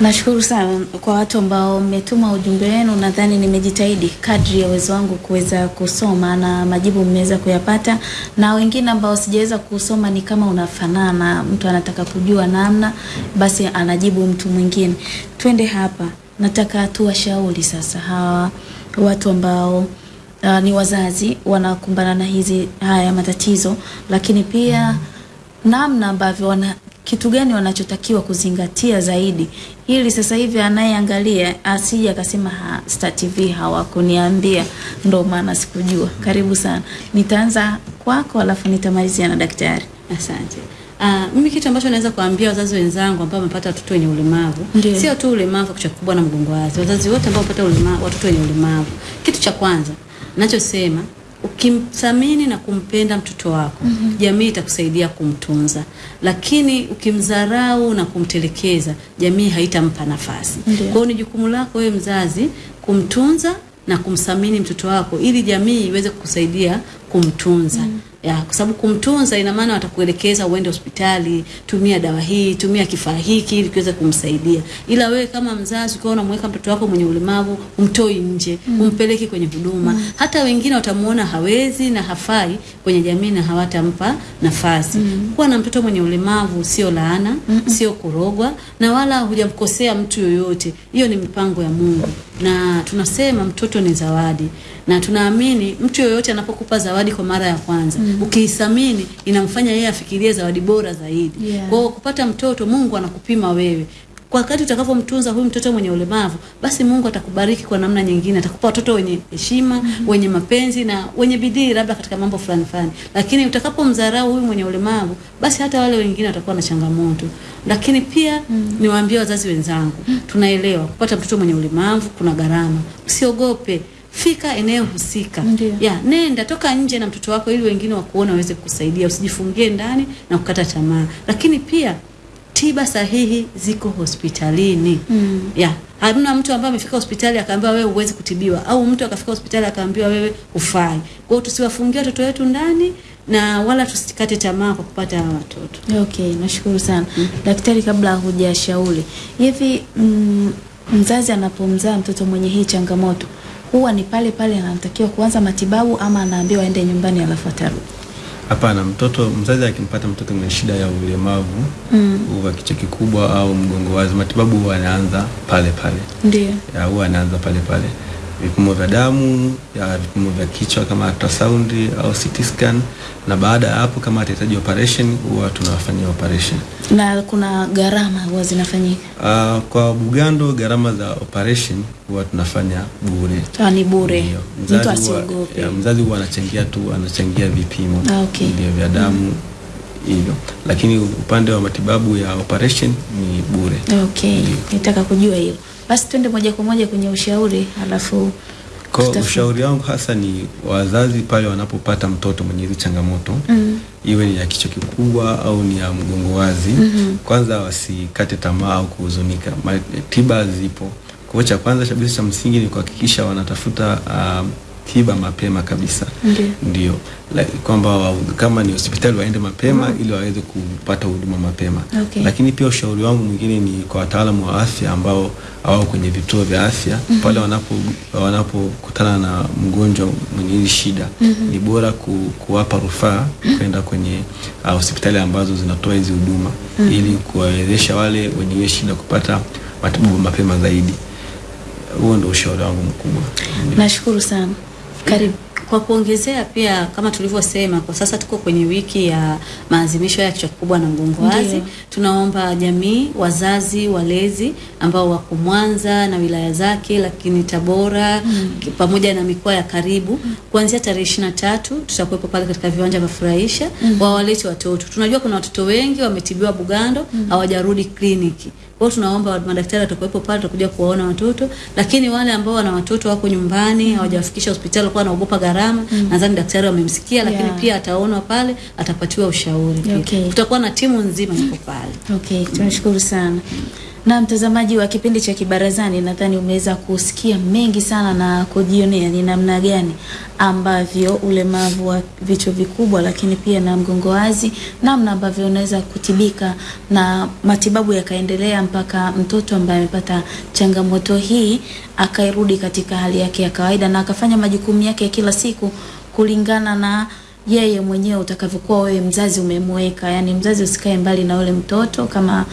Nashukuru sana kwa watu ambao mmetuma ujumbe wenu. Nadhani nimejitahidi kadri ya uwezo wangu kuweza kusoma na majibu mmeweza kuyapata, na wengine ambao sijaweza kusoma ni kama unafanana, mtu anataka kujua namna, basi anajibu mtu mwingine. Twende hapa, nataka tuwashauri sasa hawa watu ambao uh, ni wazazi wanakumbana na hizi haya matatizo, lakini pia namna ambavyo wana kitu gani wanachotakiwa kuzingatia zaidi ili sasa hivi anayeangalia asije akasema ha, Star TV hawakuniambia ndo maana sikujua. Karibu sana, nitaanza kwako alafu nitamalizia na daktari. Asante. Uh, mimi kitu ambacho naweza kuambia wazazi wenzangu ambao wamepata watoto wenye ulemavu, sio tu ulemavu wa kichwa kikubwa na mgongo wazi, wazazi wote ambao wamepata ulemavu, watoto wenye ulemavu, kitu cha kwanza ninachosema ukimthamini na kumpenda mtoto wako mm -hmm. jamii itakusaidia kumtunza, lakini ukimdharau na kumtelekeza jamii haitampa nafasi. Kwa hiyo ni jukumu lako wewe mzazi kumtunza na kumthamini mtoto wako ili jamii iweze kukusaidia kumtunza ya, kwa sababu kumtunza ina maana watakuelekeza uende hospitali, tumia dawa hii, tumia kifaa hiki ili kiweze kumsaidia. Ila wewe kama mzazi ukiwa unamweka mtoto wako mwenye ulemavu, umtoi nje, mm. umpeleke kwenye huduma. Mm. Hata wengine watamuona hawezi na hafai kwenye jamii na hawatampa nafasi. Mm. Kuwa na mtoto mwenye ulemavu sio laana, mm -mm. sio kurogwa na wala hujamkosea mtu yoyote. Hiyo ni mipango ya Mungu. Na tunasema mtoto ni zawadi na tunaamini mtu yoyote anapokupa zawadi kwa mara ya kwanza mm. ukiithamini inamfanya yeye afikirie zawadi bora zaidi. Yeah. Kwa hiyo kupata mtoto Mungu anakupima wewe. Kwa wakati utakapomtunza huyu mtoto mwenye ulemavu, basi Mungu atakubariki kwa namna nyingine, atakupa watoto wenye heshima, mm -hmm. wenye mapenzi na wenye bidii labda katika mambo fulani fulani. Lakini utakapomdharau huyu mwenye ulemavu, basi hata wale wengine watakuwa na changamoto. Lakini pia mm -hmm. niwaambie wazazi wenzangu, tunaelewa kupata mtoto mwenye ulemavu kuna gharama. Usiogope. Fika eneo husika. Ya, nenda toka nje na mtoto wako ili wengine wakuona waweze kukusaidia. Usijifungie ndani na kukata tamaa. Lakini pia tiba sahihi ziko hospitalini. Mm. Ya, hamna mtu ambaye amefika hospitali akaambiwa wewe huwezi kutibiwa au mtu akafika hospitali akaambiwa wewe hufai. Kwa hiyo tusiwafungie watoto wetu ndani na wala tusikate tamaa kwa kupata hawa watoto. Okay, nashukuru sana mm. daktari. Kabla hujashauri hivi, mm, mzazi anapomzaa mtoto mwenye hii changamoto huwa ni pale pale anatakiwa kuanza matibabu ama anaambiwa aende nyumbani alafu atarudi? Hapana, mtoto mzazi akimpata mtoto mwenye shida ya ulemavu Mm. wa kichwa kikubwa au mgongo wazi, matibabu huwa anaanza pale pale, Ndio. ya huwa anaanza pale pale, vipimo vya damu ya vipimo vya kichwa kama ultrasound au CT scan, na baada ya hapo kama atahitaji operation huwa tunawafanyia operation. Na kuna gharama huwa zinafanyika? Uh, kwa Bugando gharama za operation huwa tunafanya bure. Ah, ni bure, mtu asiogope. ya, mzazi huwa anachangia tu anachangia vipimo Ah, okay. ndio vya damu hivyo, lakini upande wa matibabu ya operation ni bure. Okay, nitaka kujua hilo. Basi twende moja kwa moja kwenye ushauri alafu Kwa ushauri wangu hasa ni wazazi pale wanapopata mtoto mwenye hizi changamoto Mm. iwe ni ya kichwa kikubwa au ni ya mgongo wazi, mm -hmm. kwanza wasikate tamaa au kuhuzunika. Tiba zipo. Kwa hiyo cha kwanza kabisa cha msingi ni kuhakikisha wanatafuta um, tiba mapema kabisa. Ndio. Kwamba kama ni hospitali waende mapema mm. ili waweze kupata huduma mapema. Okay. Lakini pia ushauri wangu mwingine ni kwa wataalamu wa afya ambao hawao kwenye vituo vya afya mm -hmm. pale wanapo wanapokutana na mgonjwa mwenye hili shida mm -hmm. ni bora ku, kuwapa rufaa kwenda kwenye uh, hospitali ambazo zinatoa hizi huduma mm -hmm. ili kuwawezesha wale wenye hiyo shida kupata matibabu mapema zaidi. Huo ndio ushauri wangu mkubwa. Nashukuru sana. Karibu. Kwa kuongezea pia kama tulivyosema, kwa sasa tuko kwenye wiki ya maadhimisho ya kichwa kikubwa na mgongo wazi. Tunaomba jamii, wazazi, walezi ambao wako Mwanza na wilaya zake, lakini Tabora mm. pamoja na mikoa ya karibu, kuanzia tarehe ishirini na tatu tutakuwepo pale katika viwanja vya Furahisha, mm. wawalete watoto. Tunajua kuna watoto wengi wametibiwa Bugando hawajarudi mm. kliniki. Kwa tunaomba madaktari watakuwepo pale, tutakuja kuwaona watoto, lakini wale ambao wana watoto wako nyumbani hawajawafikisha hospitali, kwa wanaogopa gharama, mm. nadhani daktari wamemsikia, lakini Yeah. pia ataonwa pale, atapatiwa ushauri pia. Okay. Tutakuwa na timu nzima iko pale. Okay, tunashukuru sana. Na mtazamaji wa kipindi cha Kibarazani, nadhani umeweza kusikia mengi sana na kujionea ni namna gani ambavyo ulemavu wa vichwa vikubwa, lakini pia na mgongo wazi, namna ambavyo unaweza kutibika na matibabu yakaendelea mpaka mtoto ambaye amepata changamoto hii akairudi katika hali yake ya kawaida na akafanya majukumu yake ya kila siku kulingana na yeye mwenyewe utakavyokuwa wewe mzazi umemweka. Yani mzazi usikae mbali na yule mtoto, kama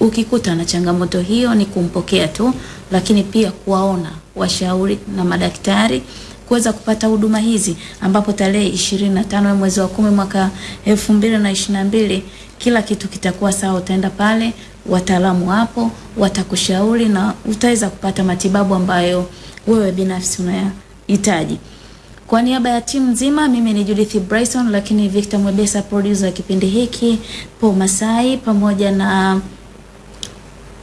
ukikuta na changamoto hiyo ni kumpokea tu, lakini pia kuwaona washauri na madaktari kuweza kupata huduma hizi, ambapo tarehe ishirini na tano ya mwezi wa kumi mwaka elfu mbili na ishirini na mbili kila kitu kitakuwa sawa. Utaenda pale, wataalamu hapo watakushauri na utaweza kupata matibabu ambayo wewe binafsi unayahitaji. Kwa niaba ya timu nzima, mimi ni Judith Bryson, lakini Victor Mwebesa producer kipindi hiki, Paul Masai pamoja na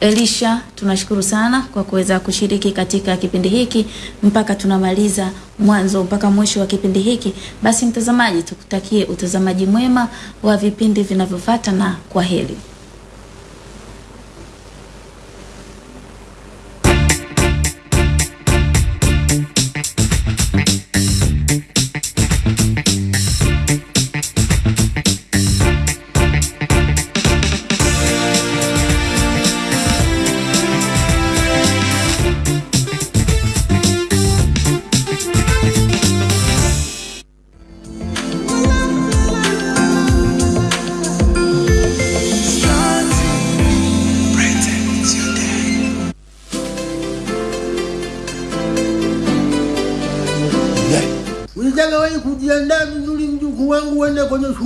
Elisha, tunashukuru sana kwa kuweza kushiriki katika kipindi hiki mpaka tunamaliza mwanzo mpaka mwisho wa kipindi hiki. Basi mtazamaji, tukutakie utazamaji mwema wa vipindi vinavyofuata na kwa heri.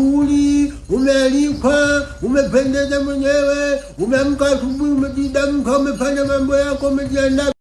Shughuli, umealikwa, umependeza mwenyewe, umeamka asubuhi, umejidamka, umefanya mambo yako, umejiandaa